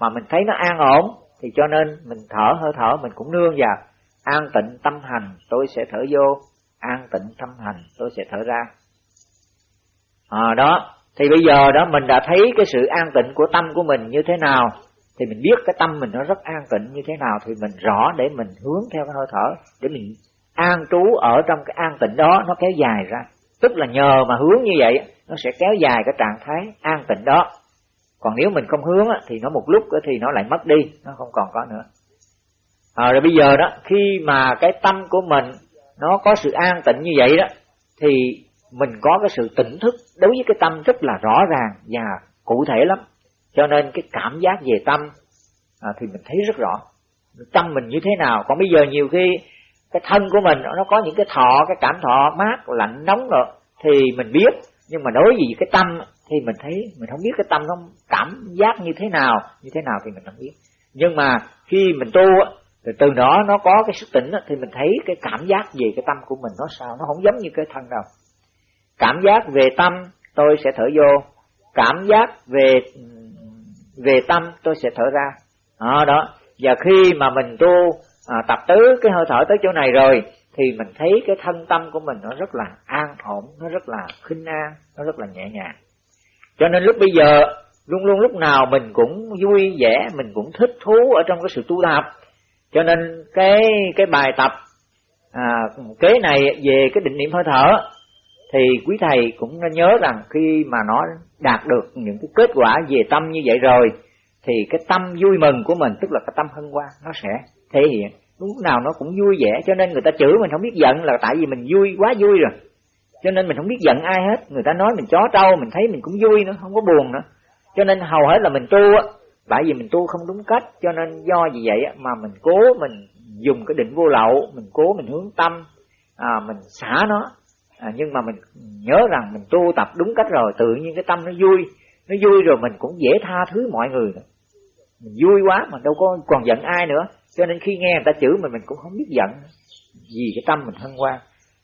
mà mình thấy nó an ổn thì cho nên mình thở hơi thở mình cũng nương vào. An tịnh tâm hành tôi sẽ thở vô an tịnh tâm hành tôi sẽ thở ra. À, đó thì bây giờ đó mình đã thấy cái sự an tịnh của tâm của mình như thế nào thì mình biết cái tâm mình nó rất an tịnh như thế nào thì mình rõ để mình hướng theo cái hơi thở để mình an trú ở trong cái an tịnh đó nó kéo dài ra. Tức là nhờ mà hướng như vậy nó sẽ kéo dài cái trạng thái an tịnh đó. Còn nếu mình không hướng thì nó một lúc thì nó lại mất đi nó không còn có nữa. À, rồi bây giờ đó khi mà cái tâm của mình nó có sự an tịnh như vậy đó thì mình có cái sự tỉnh thức đối với cái tâm rất là rõ ràng và cụ thể lắm. Cho nên cái cảm giác về tâm à, thì mình thấy rất rõ. Tâm mình như thế nào? Còn bây giờ nhiều khi cái thân của mình nó có những cái thọ cái cảm thọ mát lạnh nóng rồi thì mình biết. Nhưng mà đối với cái tâm thì mình thấy mình không biết cái tâm nó cảm giác như thế nào như thế nào thì mình không biết. Nhưng mà khi mình tu thì từ đó nó có cái sức tỉnh thì mình thấy cái cảm giác về cái tâm của mình nó sao? Nó không giống như cái thân đâu. Cảm giác về tâm tôi sẽ thở vô. Cảm giác về về tâm tôi sẽ thở ra. Đó, đó. và khi mà mình tu à, tập tứ cái hơi thở tới chỗ này rồi thì mình thấy cái thân tâm của mình nó rất là an ổn nó rất là khinh an nó rất là nhẹ nhàng. Cho nên lúc bây giờ luôn luôn lúc nào mình cũng vui vẻ mình cũng thích thú ở trong cái sự tu tập cho nên cái cái bài tập à, kế này về cái định niệm hơi thở thì quý thầy cũng nên nhớ rằng khi mà nó đạt được những cái kết quả về tâm như vậy rồi thì cái tâm vui mừng của mình tức là cái tâm hân hoan nó sẽ thể hiện. Lúc nào nó cũng vui vẻ cho nên người ta chửi mình không biết giận là tại vì mình vui quá vui rồi. Cho nên mình không biết giận ai hết. Người ta nói mình chó trâu mình thấy mình cũng vui nữa không có buồn nữa. Cho nên hầu hết là mình tu á tại vì mình tu không đúng cách cho nên do vì vậy mà mình cố mình dùng cái định vô lậu mình cố mình hướng tâm à, mình xả nó. À, nhưng mà mình nhớ rằng mình tu tập đúng cách rồi tự nhiên cái tâm nó vui. Nó vui rồi mình cũng dễ tha thứ mọi người nữa. Mình vui quá mà đâu có còn giận ai nữa. Cho nên khi nghe người ta chửi mình mình cũng không biết giận vì cái tâm mình hân hoan.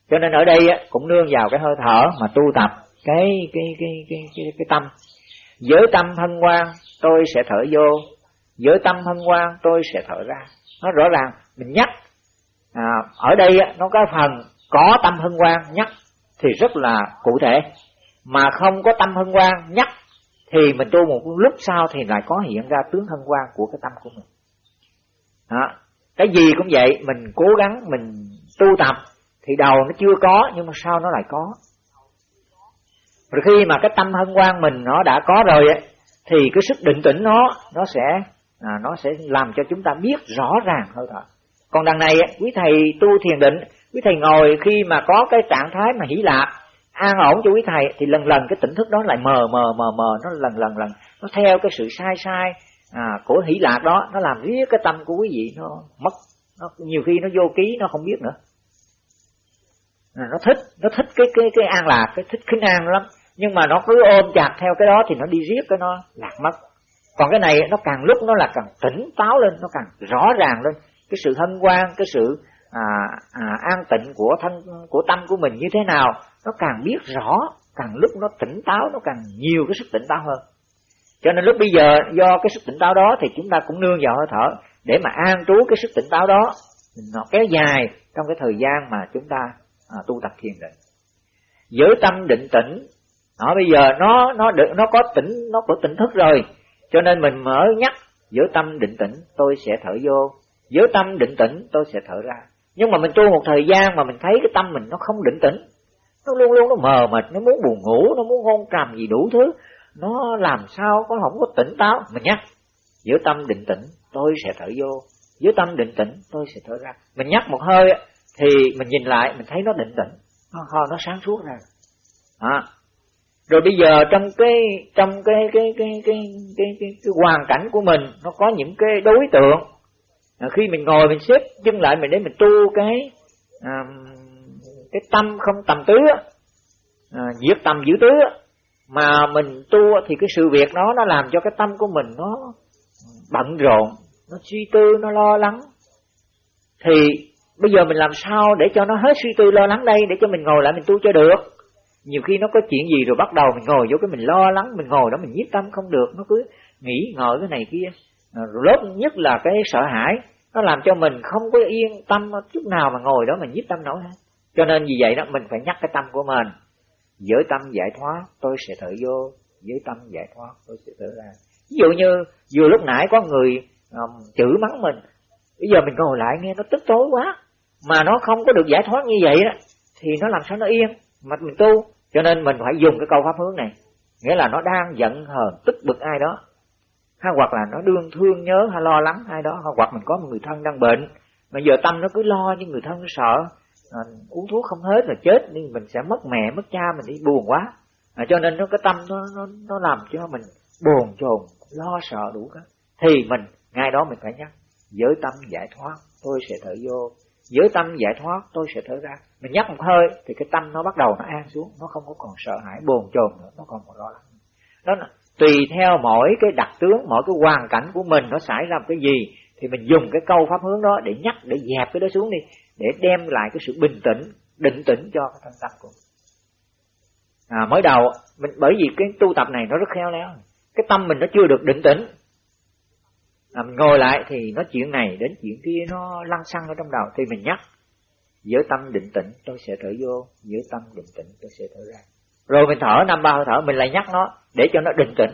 Cho nên ở đây cũng nương vào cái hơi thở mà tu tập cái cái cái cái cái, cái tâm. Giới tâm hân hoan tôi sẽ thở vô. Giới tâm hân hoan tôi sẽ thở ra. Nó rõ ràng mình nhắc. À, ở đây nó có phần có tâm hân hoan nhắc thì rất là cụ thể. Mà không có tâm hân hoan nhắc thì mình tu một lúc sau thì lại có hiện ra tướng hân hoan của cái tâm của mình. Đó. cái gì cũng vậy mình cố gắng mình tu tập thì đầu nó chưa có nhưng mà sau nó lại có. Rồi khi mà cái tâm hân hoan mình nó đã có rồi ấy, thì cái sức định tĩnh nó nó sẽ à, nó sẽ làm cho chúng ta biết rõ ràng hơn thở còn đằng này quý thầy tu thiền định quý thầy ngồi khi mà có cái trạng thái mà hỷ lạc an ổn cho quý thầy thì lần lần cái tỉnh thức đó lại mờ mờ mờ mờ nó lần lần lần nó theo cái sự sai sai à, của hỷ lạc đó nó làm riết cái tâm của quý vị nó mất nó nhiều khi nó vô ký nó không biết nữa. À, nó thích nó thích cái cái cái an lạc cái thích khinh an lắm nhưng mà nó cứ ôm chặt theo cái đó thì nó đi riết cái nó lạc mất. Còn cái này nó càng lúc nó là càng tỉnh táo lên nó càng rõ ràng lên. Cái sự hân hoan cái sự à, à, an tịnh của thân của tâm của mình như thế nào nó càng biết rõ càng lúc nó tỉnh táo nó càng nhiều cái sức tỉnh táo hơn. Cho nên lúc bây giờ do cái sức tỉnh táo đó thì chúng ta cũng nương vào hơi thở để mà an trú cái sức tỉnh táo đó. Nó kéo dài trong cái thời gian mà chúng ta à, tu tập thiền định. Giới tâm định tĩnh nó bây giờ nó nó được nó có tỉnh nó có tỉnh thức rồi. Cho nên mình mở nhắc giới tâm định tĩnh tôi sẽ thở vô. Giới tâm định tĩnh tôi sẽ thở ra. Nhưng mà mình tu một thời gian mà mình thấy cái tâm mình nó không định tĩnh. Nó luôn luôn nó mờ mịt nó muốn buồn ngủ nó muốn hôn trầm gì đủ thứ. Nó làm sao có không có tỉnh táo. Mình nhắc giữa tâm định tĩnh tôi sẽ thở vô. Giữa tâm định tĩnh tôi sẽ thở ra. Mình nhắc một hơi thì mình nhìn lại mình thấy nó định tĩnh. Nó nó sáng suốt ra à rồi bây giờ trong cái trong cái cái cái cái cái cái, cái, cái hoàn cảnh của mình nó có những cái đối tượng. À, khi mình ngồi mình xếp chân lại mình để mình tu cái à, cái tâm không tầm tứ à, diệt tầm giữ tứ mà mình tu thì cái sự việc đó nó làm cho cái tâm của mình nó bận rộn nó suy tư nó lo lắng. Thì bây giờ mình làm sao để cho nó hết suy tư lo lắng đây để cho mình ngồi lại mình tu cho được? Nhiều khi nó có chuyện gì rồi bắt đầu mình ngồi vô cái mình lo lắng mình ngồi đó mình nhiếp tâm không được. Nó cứ nghĩ ngợi cái này kia. Ờ, Lớn nhất là cái sợ hãi. Nó làm cho mình không có yên tâm chút nào mà ngồi đó mình nhiếp tâm nổi hết. Cho nên vì vậy đó mình phải nhắc cái tâm của mình. Giới tâm giải thoát tôi sẽ thở vô. Giới tâm giải thoát tôi sẽ thở ra. Ví dụ như vừa lúc nãy có người um, chửi mắng mình. Bây giờ mình ngồi lại nghe nó tức tối quá. Mà nó không có được giải thoát như vậy đó thì nó làm sao nó yên? Mà mình tu cho nên mình phải dùng cái câu pháp hướng này. Nghĩa là nó đang giận hờn tức bực ai đó. Hay hoặc là nó đương thương nhớ hay lo lắng ai đó. Hoặc mình có một người thân đang bệnh mà giờ tâm nó cứ lo như người thân nó sợ. À, uống thuốc không hết là chết nhưng mình sẽ mất mẹ mất cha mình đi buồn quá. À, cho nên nó cái tâm nó nó nó làm cho mình buồn chồn lo sợ đủ cả. Thì mình ngay đó mình phải nhắc giới tâm giải thoát tôi sẽ thở vô giới tâm giải thoát tôi sẽ thở ra. Mình nhấp một hơi thì cái tâm nó bắt đầu nó an xuống nó không có còn sợ hãi bồn chồn nữa nó không còn lo lắng. Đó là tùy theo mỗi cái đặc tướng mỗi cái hoàn cảnh của mình nó xảy ra một cái gì thì mình dùng cái câu pháp hướng đó để nhắc để dẹp cái đó xuống đi để đem lại cái sự bình tĩnh định tĩnh cho cái thân tâm của mình. À, mới đầu mình bởi vì cái tu tập này nó rất khéo léo. Cái tâm mình nó chưa được định tĩnh à, mình ngồi lại thì nói chuyện này đến chuyện kia nó lăn xăng ở trong đầu thì mình nhắc giữa tâm định tĩnh tôi sẽ thở vô giữa tâm định tĩnh tôi sẽ thở ra. Rồi mình thở năm ba hơi thở mình lại nhắc nó để cho nó định tĩnh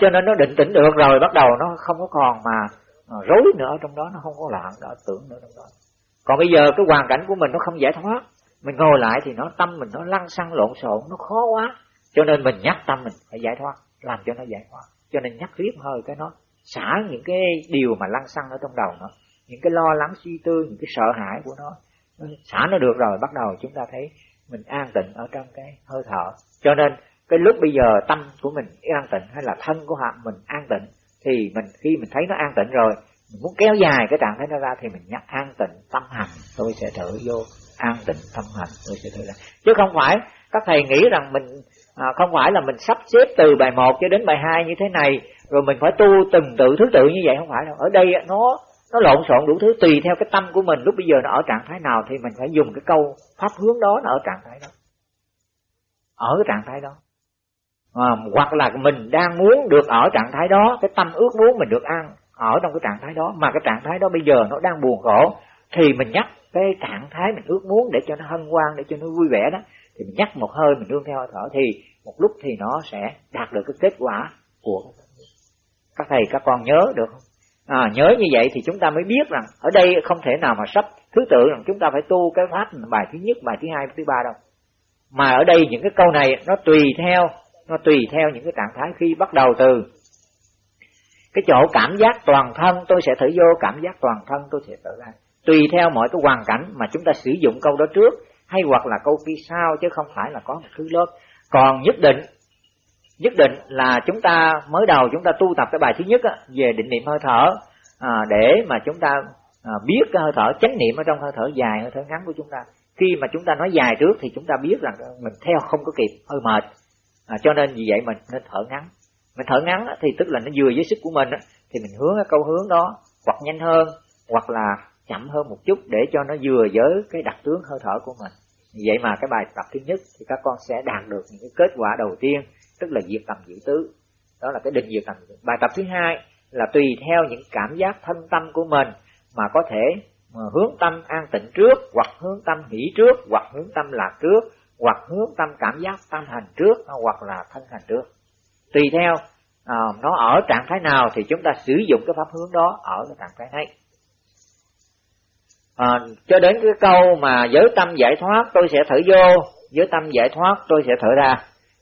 cho nên nó định tĩnh được rồi bắt đầu nó không có còn mà à, rối nữa ở trong đó nó không có loạn đó tưởng nữa trong đó. Còn bây giờ cái hoàn cảnh của mình nó không giải thoát. Mình ngồi lại thì nó tâm mình nó lăn xăng lộn xộn nó khó quá. Cho nên mình nhắc tâm mình phải giải thoát làm cho nó giải thoát. Cho nên nhắc riết hơi cái nó xả những cái điều mà lăn xăng ở trong đầu nó những cái lo lắng suy tư những cái sợ hãi của nó xả nó được rồi bắt đầu chúng ta thấy mình an tịnh ở trong cái hơi thở. Cho nên cái lúc bây giờ tâm của mình an tịnh hay là thân của họ mình an tịnh thì mình khi mình thấy nó an tịnh rồi mình muốn kéo dài cái trạng thái nó ra thì mình nhắc an tịnh tâm hành tôi sẽ thử vô an tịnh tâm hành tôi sẽ thử ra chứ không phải các thầy nghĩ rằng mình à, không phải là mình sắp xếp từ bài 1 cho đến bài 2 như thế này rồi mình phải tu từng tự thứ tự như vậy không phải đâu. Ở đây nó nó lộn xộn đủ thứ tùy theo cái tâm của mình. Lúc bây giờ nó ở trạng thái nào thì mình phải dùng cái câu pháp hướng đó nó ở trạng thái đó. Ở cái trạng thái đó. À, hoặc là mình đang muốn được ở trạng thái đó cái tâm ước muốn mình được ăn ở trong cái trạng thái đó. Mà cái trạng thái đó bây giờ nó đang buồn khổ thì mình nhắc cái trạng thái mình ước muốn để cho nó hân hoan để cho nó vui vẻ đó thì mình nhắc một hơi mình đương theo hơi thở thì một lúc thì nó sẽ đạt được cái kết quả của các thầy các con nhớ được không? À, nhớ như vậy thì chúng ta mới biết rằng ở đây không thể nào mà sắp thứ tự rằng chúng ta phải tu cái pháp bài thứ nhất bài thứ hai thứ ba đâu. Mà ở đây những cái câu này nó tùy theo nó tùy theo những cái trạng thái khi bắt đầu từ. Cái chỗ cảm giác toàn thân tôi sẽ thử vô cảm giác toàn thân tôi sẽ thử ra. Tùy theo mọi cái hoàn cảnh mà chúng ta sử dụng câu đó trước hay hoặc là câu kia sau chứ không phải là có một thứ lớp. Còn nhất định nhất định là chúng ta mới đầu chúng ta tu tập cái bài thứ nhất á, về định niệm hơi thở à, để mà chúng ta à, biết cái hơi thở chánh niệm ở trong hơi thở dài hơi thở ngắn của chúng ta. Khi mà chúng ta nói dài trước thì chúng ta biết rằng mình theo không có kịp hơi mệt. À, cho nên vì vậy mình nên thở ngắn. Mình thở ngắn thì tức là nó vừa với sức của mình thì mình hướng cái câu hướng đó hoặc nhanh hơn hoặc là chậm hơn một chút để cho nó vừa với cái đặc tướng hơi thở của mình. Vậy mà cái bài tập thứ nhất thì các con sẽ đạt được những cái kết quả đầu tiên tức là diệt tầm giữ tứ. Đó là cái định diệt tầm bài tập thứ hai là tùy theo những cảm giác thân tâm của mình mà có thể mà hướng tâm an tịnh trước hoặc hướng tâm hỷ trước hoặc hướng tâm lạc trước hoặc hướng tâm cảm giác tâm hành trước ờ, hoặc là thân hành trước. Tùy theo à, nó ở trạng thái nào thì chúng ta sử dụng cái pháp hướng đó ở cái trạng thái ấy. À, cho đến cái câu mà giới tâm giải thoát tôi sẽ thở vô giới tâm giải thoát tôi sẽ thở ra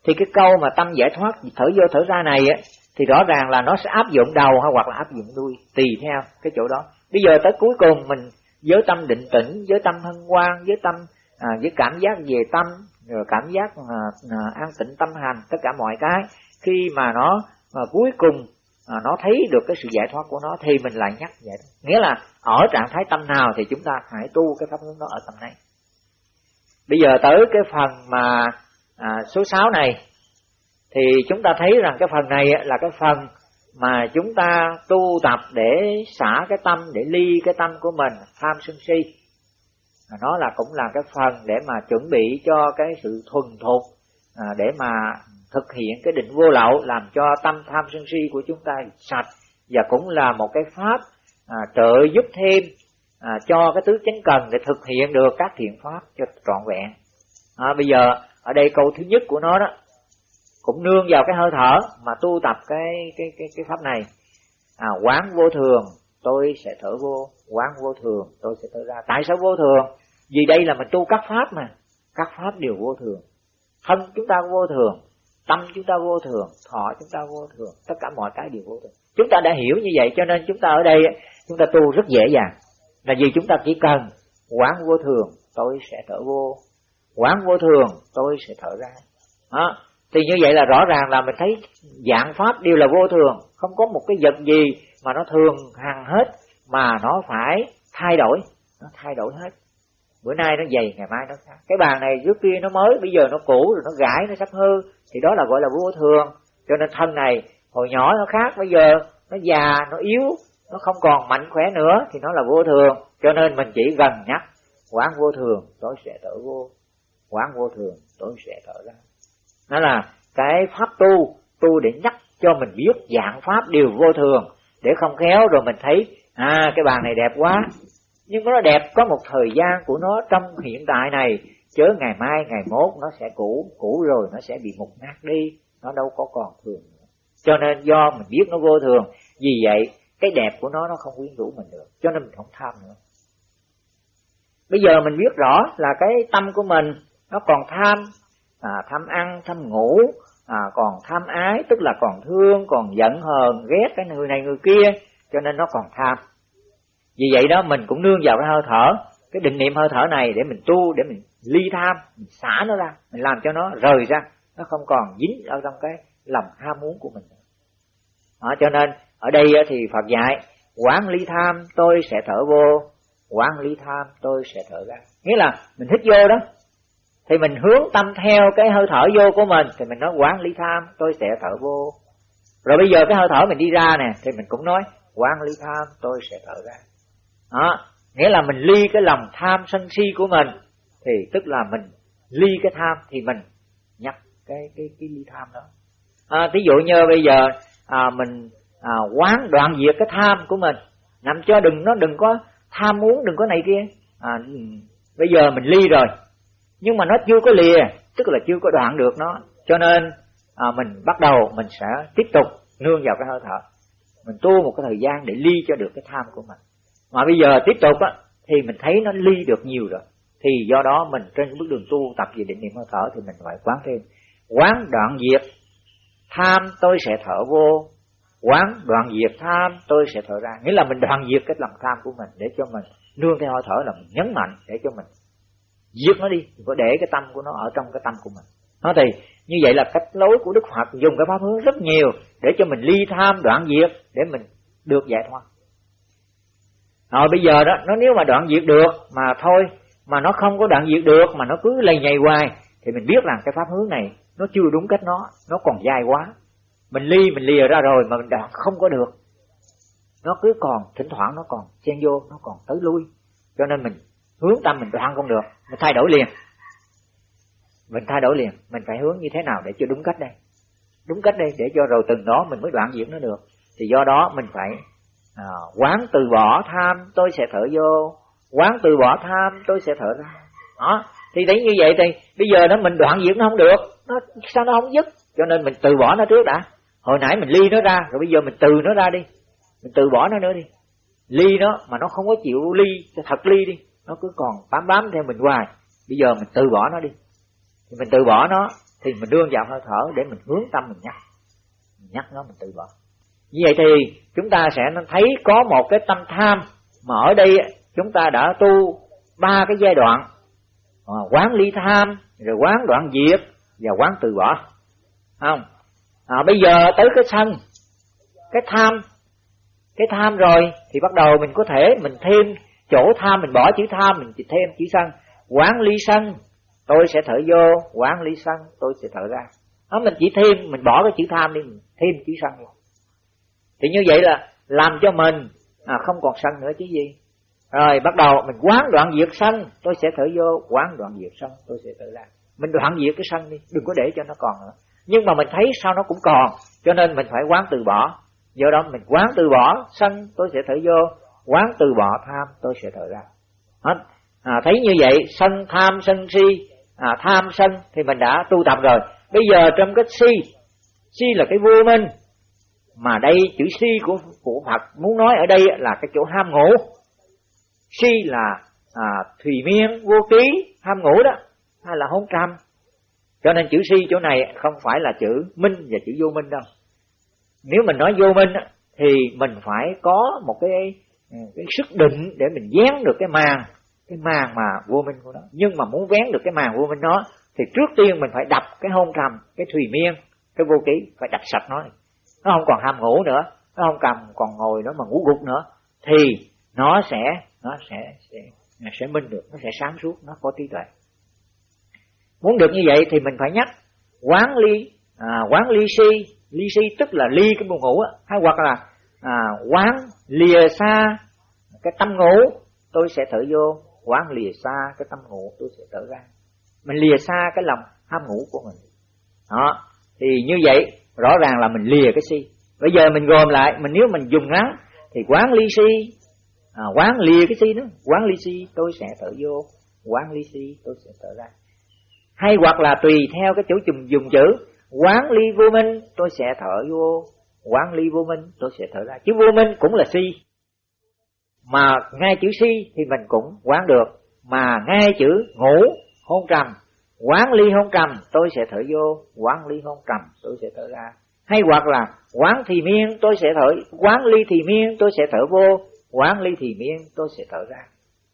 thì cái câu mà tâm giải thoát thở vô thở ra này á thì rõ ràng là nó sẽ áp dụng đầu hay hoặc là áp dụng đuôi tùy theo cái chỗ đó bây giờ tới cuối cùng mình với tâm định tĩnh với tâm hân hoan với tâm à, với cảm giác về tâm rồi cảm giác à, à, an tịnh tâm hành tất cả mọi cái khi mà nó mà cuối cùng à, nó thấy được cái sự giải thoát của nó thì mình lại nhắc vậy đó. nghĩa là ở trạng thái tâm nào thì chúng ta phải tu cái pháp hướng đó ở tâm này bây giờ tới cái phần mà à, số 6 này thì chúng ta thấy rằng cái phần này là cái phần mà chúng ta tu tập để xả cái tâm để ly cái tâm của mình tham sân si. Nó là cũng là cái phần để mà chuẩn bị cho cái sự thuần thục à, để mà thực hiện cái định vô lậu làm cho tâm tham sân si của chúng ta sạch và cũng là một cái pháp à, trợ giúp thêm à, cho cái tứ chánh cần để thực hiện được các thiện pháp cho trọn vẹn. À, bây giờ ở đây câu thứ nhất của nó đó cũng nương vào cái hơi thở mà tu tập cái cái cái cái pháp này. À, quán vô thường tôi sẽ thở vô. Quán vô thường tôi sẽ thở ra. Tại sao vô thường? Vì đây là mình tu các pháp mà. Các pháp đều vô thường. Thân chúng ta vô thường tâm chúng ta vô thường thọ chúng ta vô thường tất cả mọi cái đều vô thường. Chúng ta đã hiểu như vậy cho nên chúng ta ở đây chúng ta tu rất dễ dàng. Là vì chúng ta chỉ cần quán vô thường tôi sẽ thở vô quán vô thường, tôi sẽ thở ra. Đó. thì như vậy là rõ ràng là mình thấy dạng pháp đều là vô thường. Không có một cái vật gì mà nó thường hằng hết, mà nó phải thay đổi. Nó thay đổi hết. Bữa nay nó dày ngày mai nó khác. Cái bàn này trước kia nó mới, bây giờ nó cũ rồi, nó gãi, nó sắp hư. Thì đó là gọi là vô thường. Cho nên thân này, hồi nhỏ nó khác, bây giờ nó già, nó yếu, nó không còn mạnh khỏe nữa, thì nó là vô thường. Cho nên mình chỉ gần nhắc, quán vô thường, tôi sẽ thở vô quán vô thường, tôi sẽ thở ra. Đó là cái pháp tu tu để nhắc cho mình biết dạng pháp đều vô thường, để không khéo rồi mình thấy à cái bàn này đẹp quá. Nhưng nó đẹp, có một thời gian của nó trong hiện tại này, chớ ngày mai, ngày mốt nó sẽ cũ cũ rồi nó sẽ bị mục nát đi, nó đâu có còn thường nữa. Cho nên do mình biết nó vô thường, vì vậy cái đẹp của nó nó không quyến rũ mình được, cho nên mình không tham nữa. Bây giờ mình biết rõ là cái tâm của mình nó còn tham à, tham ăn tham ngủ à, còn tham ái tức là còn thương còn giận hờn ghét cái người này người kia cho nên nó còn tham. Vì vậy đó mình cũng nương vào cái hơi thở cái định niệm hơi thở này để mình tu để mình ly tham mình xả nó ra mình làm cho nó rời ra nó không còn dính ở trong cái lòng ham muốn của mình đó, cho nên ở đây thì Phật dạy quán ly tham tôi sẽ thở vô quán ly tham tôi sẽ thở ra. Nghĩa là mình hít vô đó thì mình hướng tâm theo cái hơi thở vô của mình. Thì mình nói quán lý tham tôi sẽ thở vô. Rồi bây giờ cái hơi thở mình đi ra nè thì mình cũng nói quán lý tham tôi sẽ thở ra. Đó nghĩa là mình ly cái lòng tham sân si của mình. Thì tức là mình ly cái tham thì mình nhắc cái cái cái ly tham đó. À, ví dụ như bây giờ à, mình à, quán đoạn diệt cái tham của mình. Nằm cho đừng nó đừng có tham muốn đừng có này kia. À, ừ, bây giờ mình ly rồi nhưng mà nó chưa có lìa tức là chưa có đoạn được nó. Cho nên à, mình bắt đầu mình sẽ tiếp tục nương vào cái hơi thở. Mình tu một cái thời gian để ly cho được cái tham của mình. Mà bây giờ tiếp tục á thì mình thấy nó ly được nhiều rồi. Thì do đó mình trên bước đường tu tập về định niệm hơi thở thì mình phải quán thêm. Quán đoạn diệt tham tôi sẽ thở vô. Quán đoạn diệt tham tôi sẽ thở ra. Nghĩa là mình đoạn diệt cái lòng tham của mình để cho mình nương theo hơi thở là mình nhấn mạnh để cho mình giết nó đi, đừng có để cái tâm của nó ở trong cái tâm của mình. Nó thì như vậy là cách lối của đức phật dùng cái pháp hướng rất nhiều để cho mình ly tham đoạn diệt, để mình được giải thoát. Rồi bây giờ đó, nó nếu mà đoạn diệt được mà thôi, mà nó không có đoạn diệt được, mà nó cứ lầy nhầy hoài, thì mình biết rằng cái pháp hướng này nó chưa đúng cách nó nó còn dài quá. Mình ly, mình lìa ra rồi mà mình đoạn không có được. Nó cứ còn, thỉnh thoảng nó còn chen vô, nó còn tới lui. Cho nên mình hướng tâm mình đoạn không được mình thay đổi liền. Mình thay đổi liền mình phải hướng như thế nào để cho đúng cách đây? Đúng cách đây để cho rồi từng đó mình mới đoạn diệt nó được. Thì do đó mình phải à, quán từ bỏ tham tôi sẽ thở vô. Quán từ bỏ tham tôi sẽ thở ra. Đó thì thấy như vậy thì bây giờ nó mình đoạn diệt nó không được. Nó sao nó không dứt? Cho nên mình từ bỏ nó trước đã. Hồi nãy mình ly nó ra rồi bây giờ mình từ nó ra đi. Mình từ bỏ nó nữa đi. Ly nó mà nó không có chịu ly thật ly đi nó cứ còn bám bám theo mình hoài. Bây giờ mình từ bỏ nó đi. Thì mình từ bỏ nó thì mình đưa vào hơi thở để mình hướng tâm mình nhắc. Mình nhắc nó mình từ bỏ. Như vậy thì chúng ta sẽ thấy có một cái tâm tham mà ở đây chúng ta đã tu ba cái giai đoạn. À, quán ly tham rồi quán đoạn diệt và quán từ bỏ. Không? À, bây giờ tới cái sân cái tham. Cái tham rồi thì bắt đầu mình có thể mình thêm chỗ tham mình bỏ chữ tham mình chỉ thêm chữ sân. Quán ly sân tôi sẽ thở vô. Quán ly sân tôi sẽ thở ra. Đó mình chỉ thêm mình bỏ cái chữ tham đi mình thêm chữ sân vô thì như vậy là làm cho mình à, không còn sân nữa chứ gì. Rồi bắt đầu mình quán đoạn diệt sân tôi sẽ thở vô. Quán đoạn diệt sân tôi sẽ thở ra. Mình đoạn diệt cái sân đi đừng có để cho nó còn nữa. Nhưng mà mình thấy sao nó cũng còn cho nên mình phải quán từ bỏ. Do đó mình quán từ bỏ sân tôi sẽ thở vô quán từ bỏ tham tôi sẽ thở ra. Hết. À, thấy như vậy sân tham sân si à, tham sân thì mình đã tu tập rồi. Bây giờ trong cái si si là cái vô minh. Mà đây chữ si của của Phật muốn nói ở đây là cái chỗ ham ngủ. Si là à, thùy miên vô ký ham ngủ đó hay là hôn trăm cho nên chữ si chỗ này không phải là chữ minh và chữ vô minh đâu. Nếu mình nói vô minh thì mình phải có một cái Ừ. cái sức định để mình dán được cái màn cái màn mà vô minh của nó. Nhưng mà muốn vén được cái màn vô minh đó thì trước tiên mình phải đập cái hôn trầm cái thùy miên cái vô ký phải đập sạch nó nó không còn ham ngủ nữa nó không cầm còn ngồi nó mà ngủ gục nữa thì nó sẽ nó sẽ sẽ nó sẽ minh được nó sẽ sáng suốt nó có trí tuệ. Muốn được như vậy thì mình phải nhắc quán ly à, quán ly si. Ly si tức là ly cái buồn ngủ á. Hay hoặc là à, quán lìa xa cái tâm ngủ tôi sẽ thở vô. Quán lìa xa cái tâm ngủ tôi sẽ thở ra. Mình lìa xa cái lòng ham ngủ của mình. Đó thì như vậy rõ ràng là mình lìa cái si. Bây giờ mình gồm lại mình nếu mình dùng ngắn thì quán ly si à, quán lìa cái si đó quán ly si tôi sẽ thở vô. Quán ly si tôi sẽ thở ra. Hay hoặc là tùy theo cái chỗ dùng dùng chữ quán ly vô minh tôi sẽ thở vô quán ly vô minh, tôi sẽ thở ra. Chứ vô minh cũng là si. Mà ngay chữ si thì mình cũng quán được. Mà ngay chữ ngủ hôn trầm, quán ly hôn trầm, tôi sẽ thở vô. Quán ly hôn trầm, tôi sẽ thở ra. Hay hoặc là, quán thì miên, tôi sẽ thở. Quán ly thì miên, tôi sẽ thở vô. Quán ly thì miên, tôi sẽ thở ra.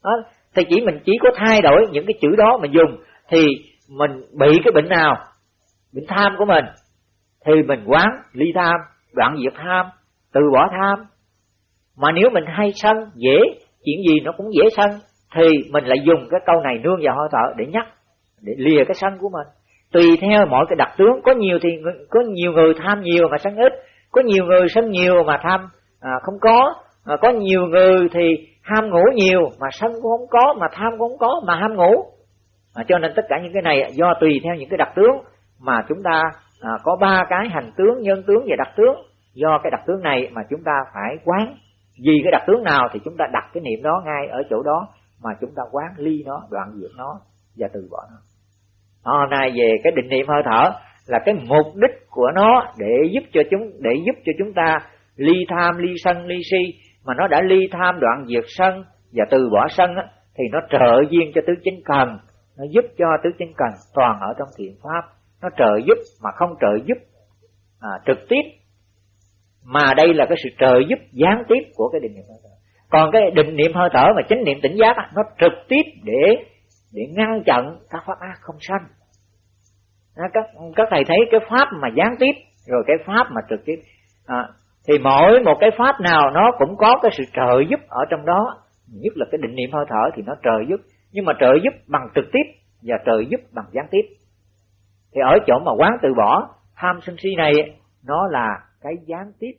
Đó, thì chỉ mình chỉ có thay đổi những cái chữ đó mình dùng, thì mình bị cái bệnh nào? Bệnh tham của mình. Thì mình quán ly tham đoạn diệt tham từ bỏ tham. Mà nếu mình hay sân dễ chuyện gì nó cũng dễ sân thì mình lại dùng cái câu này nương vào hơi thở để nhắc để lìa cái sân của mình. Tùy theo mọi cái đặc tướng có nhiều thì có nhiều người tham nhiều mà sân ít có nhiều người sân nhiều mà tham à, không có à, có nhiều người thì ham ngủ nhiều mà sân cũng không có mà tham cũng không có mà ham ngủ. À, cho nên tất cả những cái này do tùy theo những cái đặc tướng mà chúng ta à, có ba cái hành tướng nhân tướng và đặc tướng. Do cái đặc tướng này mà chúng ta phải quán. Vì cái đặc tướng nào thì chúng ta đặt cái niệm đó ngay ở chỗ đó mà chúng ta quán ly nó đoạn diệt nó và từ bỏ nó. Hôm nay về cái định niệm hơi thở là cái mục đích của nó để giúp cho chúng để giúp cho chúng ta ly tham ly sân ly si. Mà nó đã ly tham đoạn diệt sân và từ bỏ sân á, thì nó trợ duyên cho tứ chính cần. Nó giúp cho tứ chính cần toàn ở trong thiện pháp nó trợ giúp mà không trợ giúp à, trực tiếp. Mà đây là cái sự trợ giúp gián tiếp của cái định niệm hơi thở. Còn cái định niệm hơi thở mà chánh niệm tỉnh giác nó trực tiếp để để ngăn chặn các pháp ác không sanh. Các các thầy thấy cái pháp mà gián tiếp rồi cái pháp mà trực tiếp à, thì mỗi một cái pháp nào nó cũng có cái sự trợ giúp ở trong đó. Nhất là cái định niệm hơi thở thì nó trợ giúp nhưng mà trợ giúp bằng trực tiếp và trợ giúp bằng gián tiếp thì ở chỗ mà quán từ bỏ, tham sân si này, nó là cái gián tiếp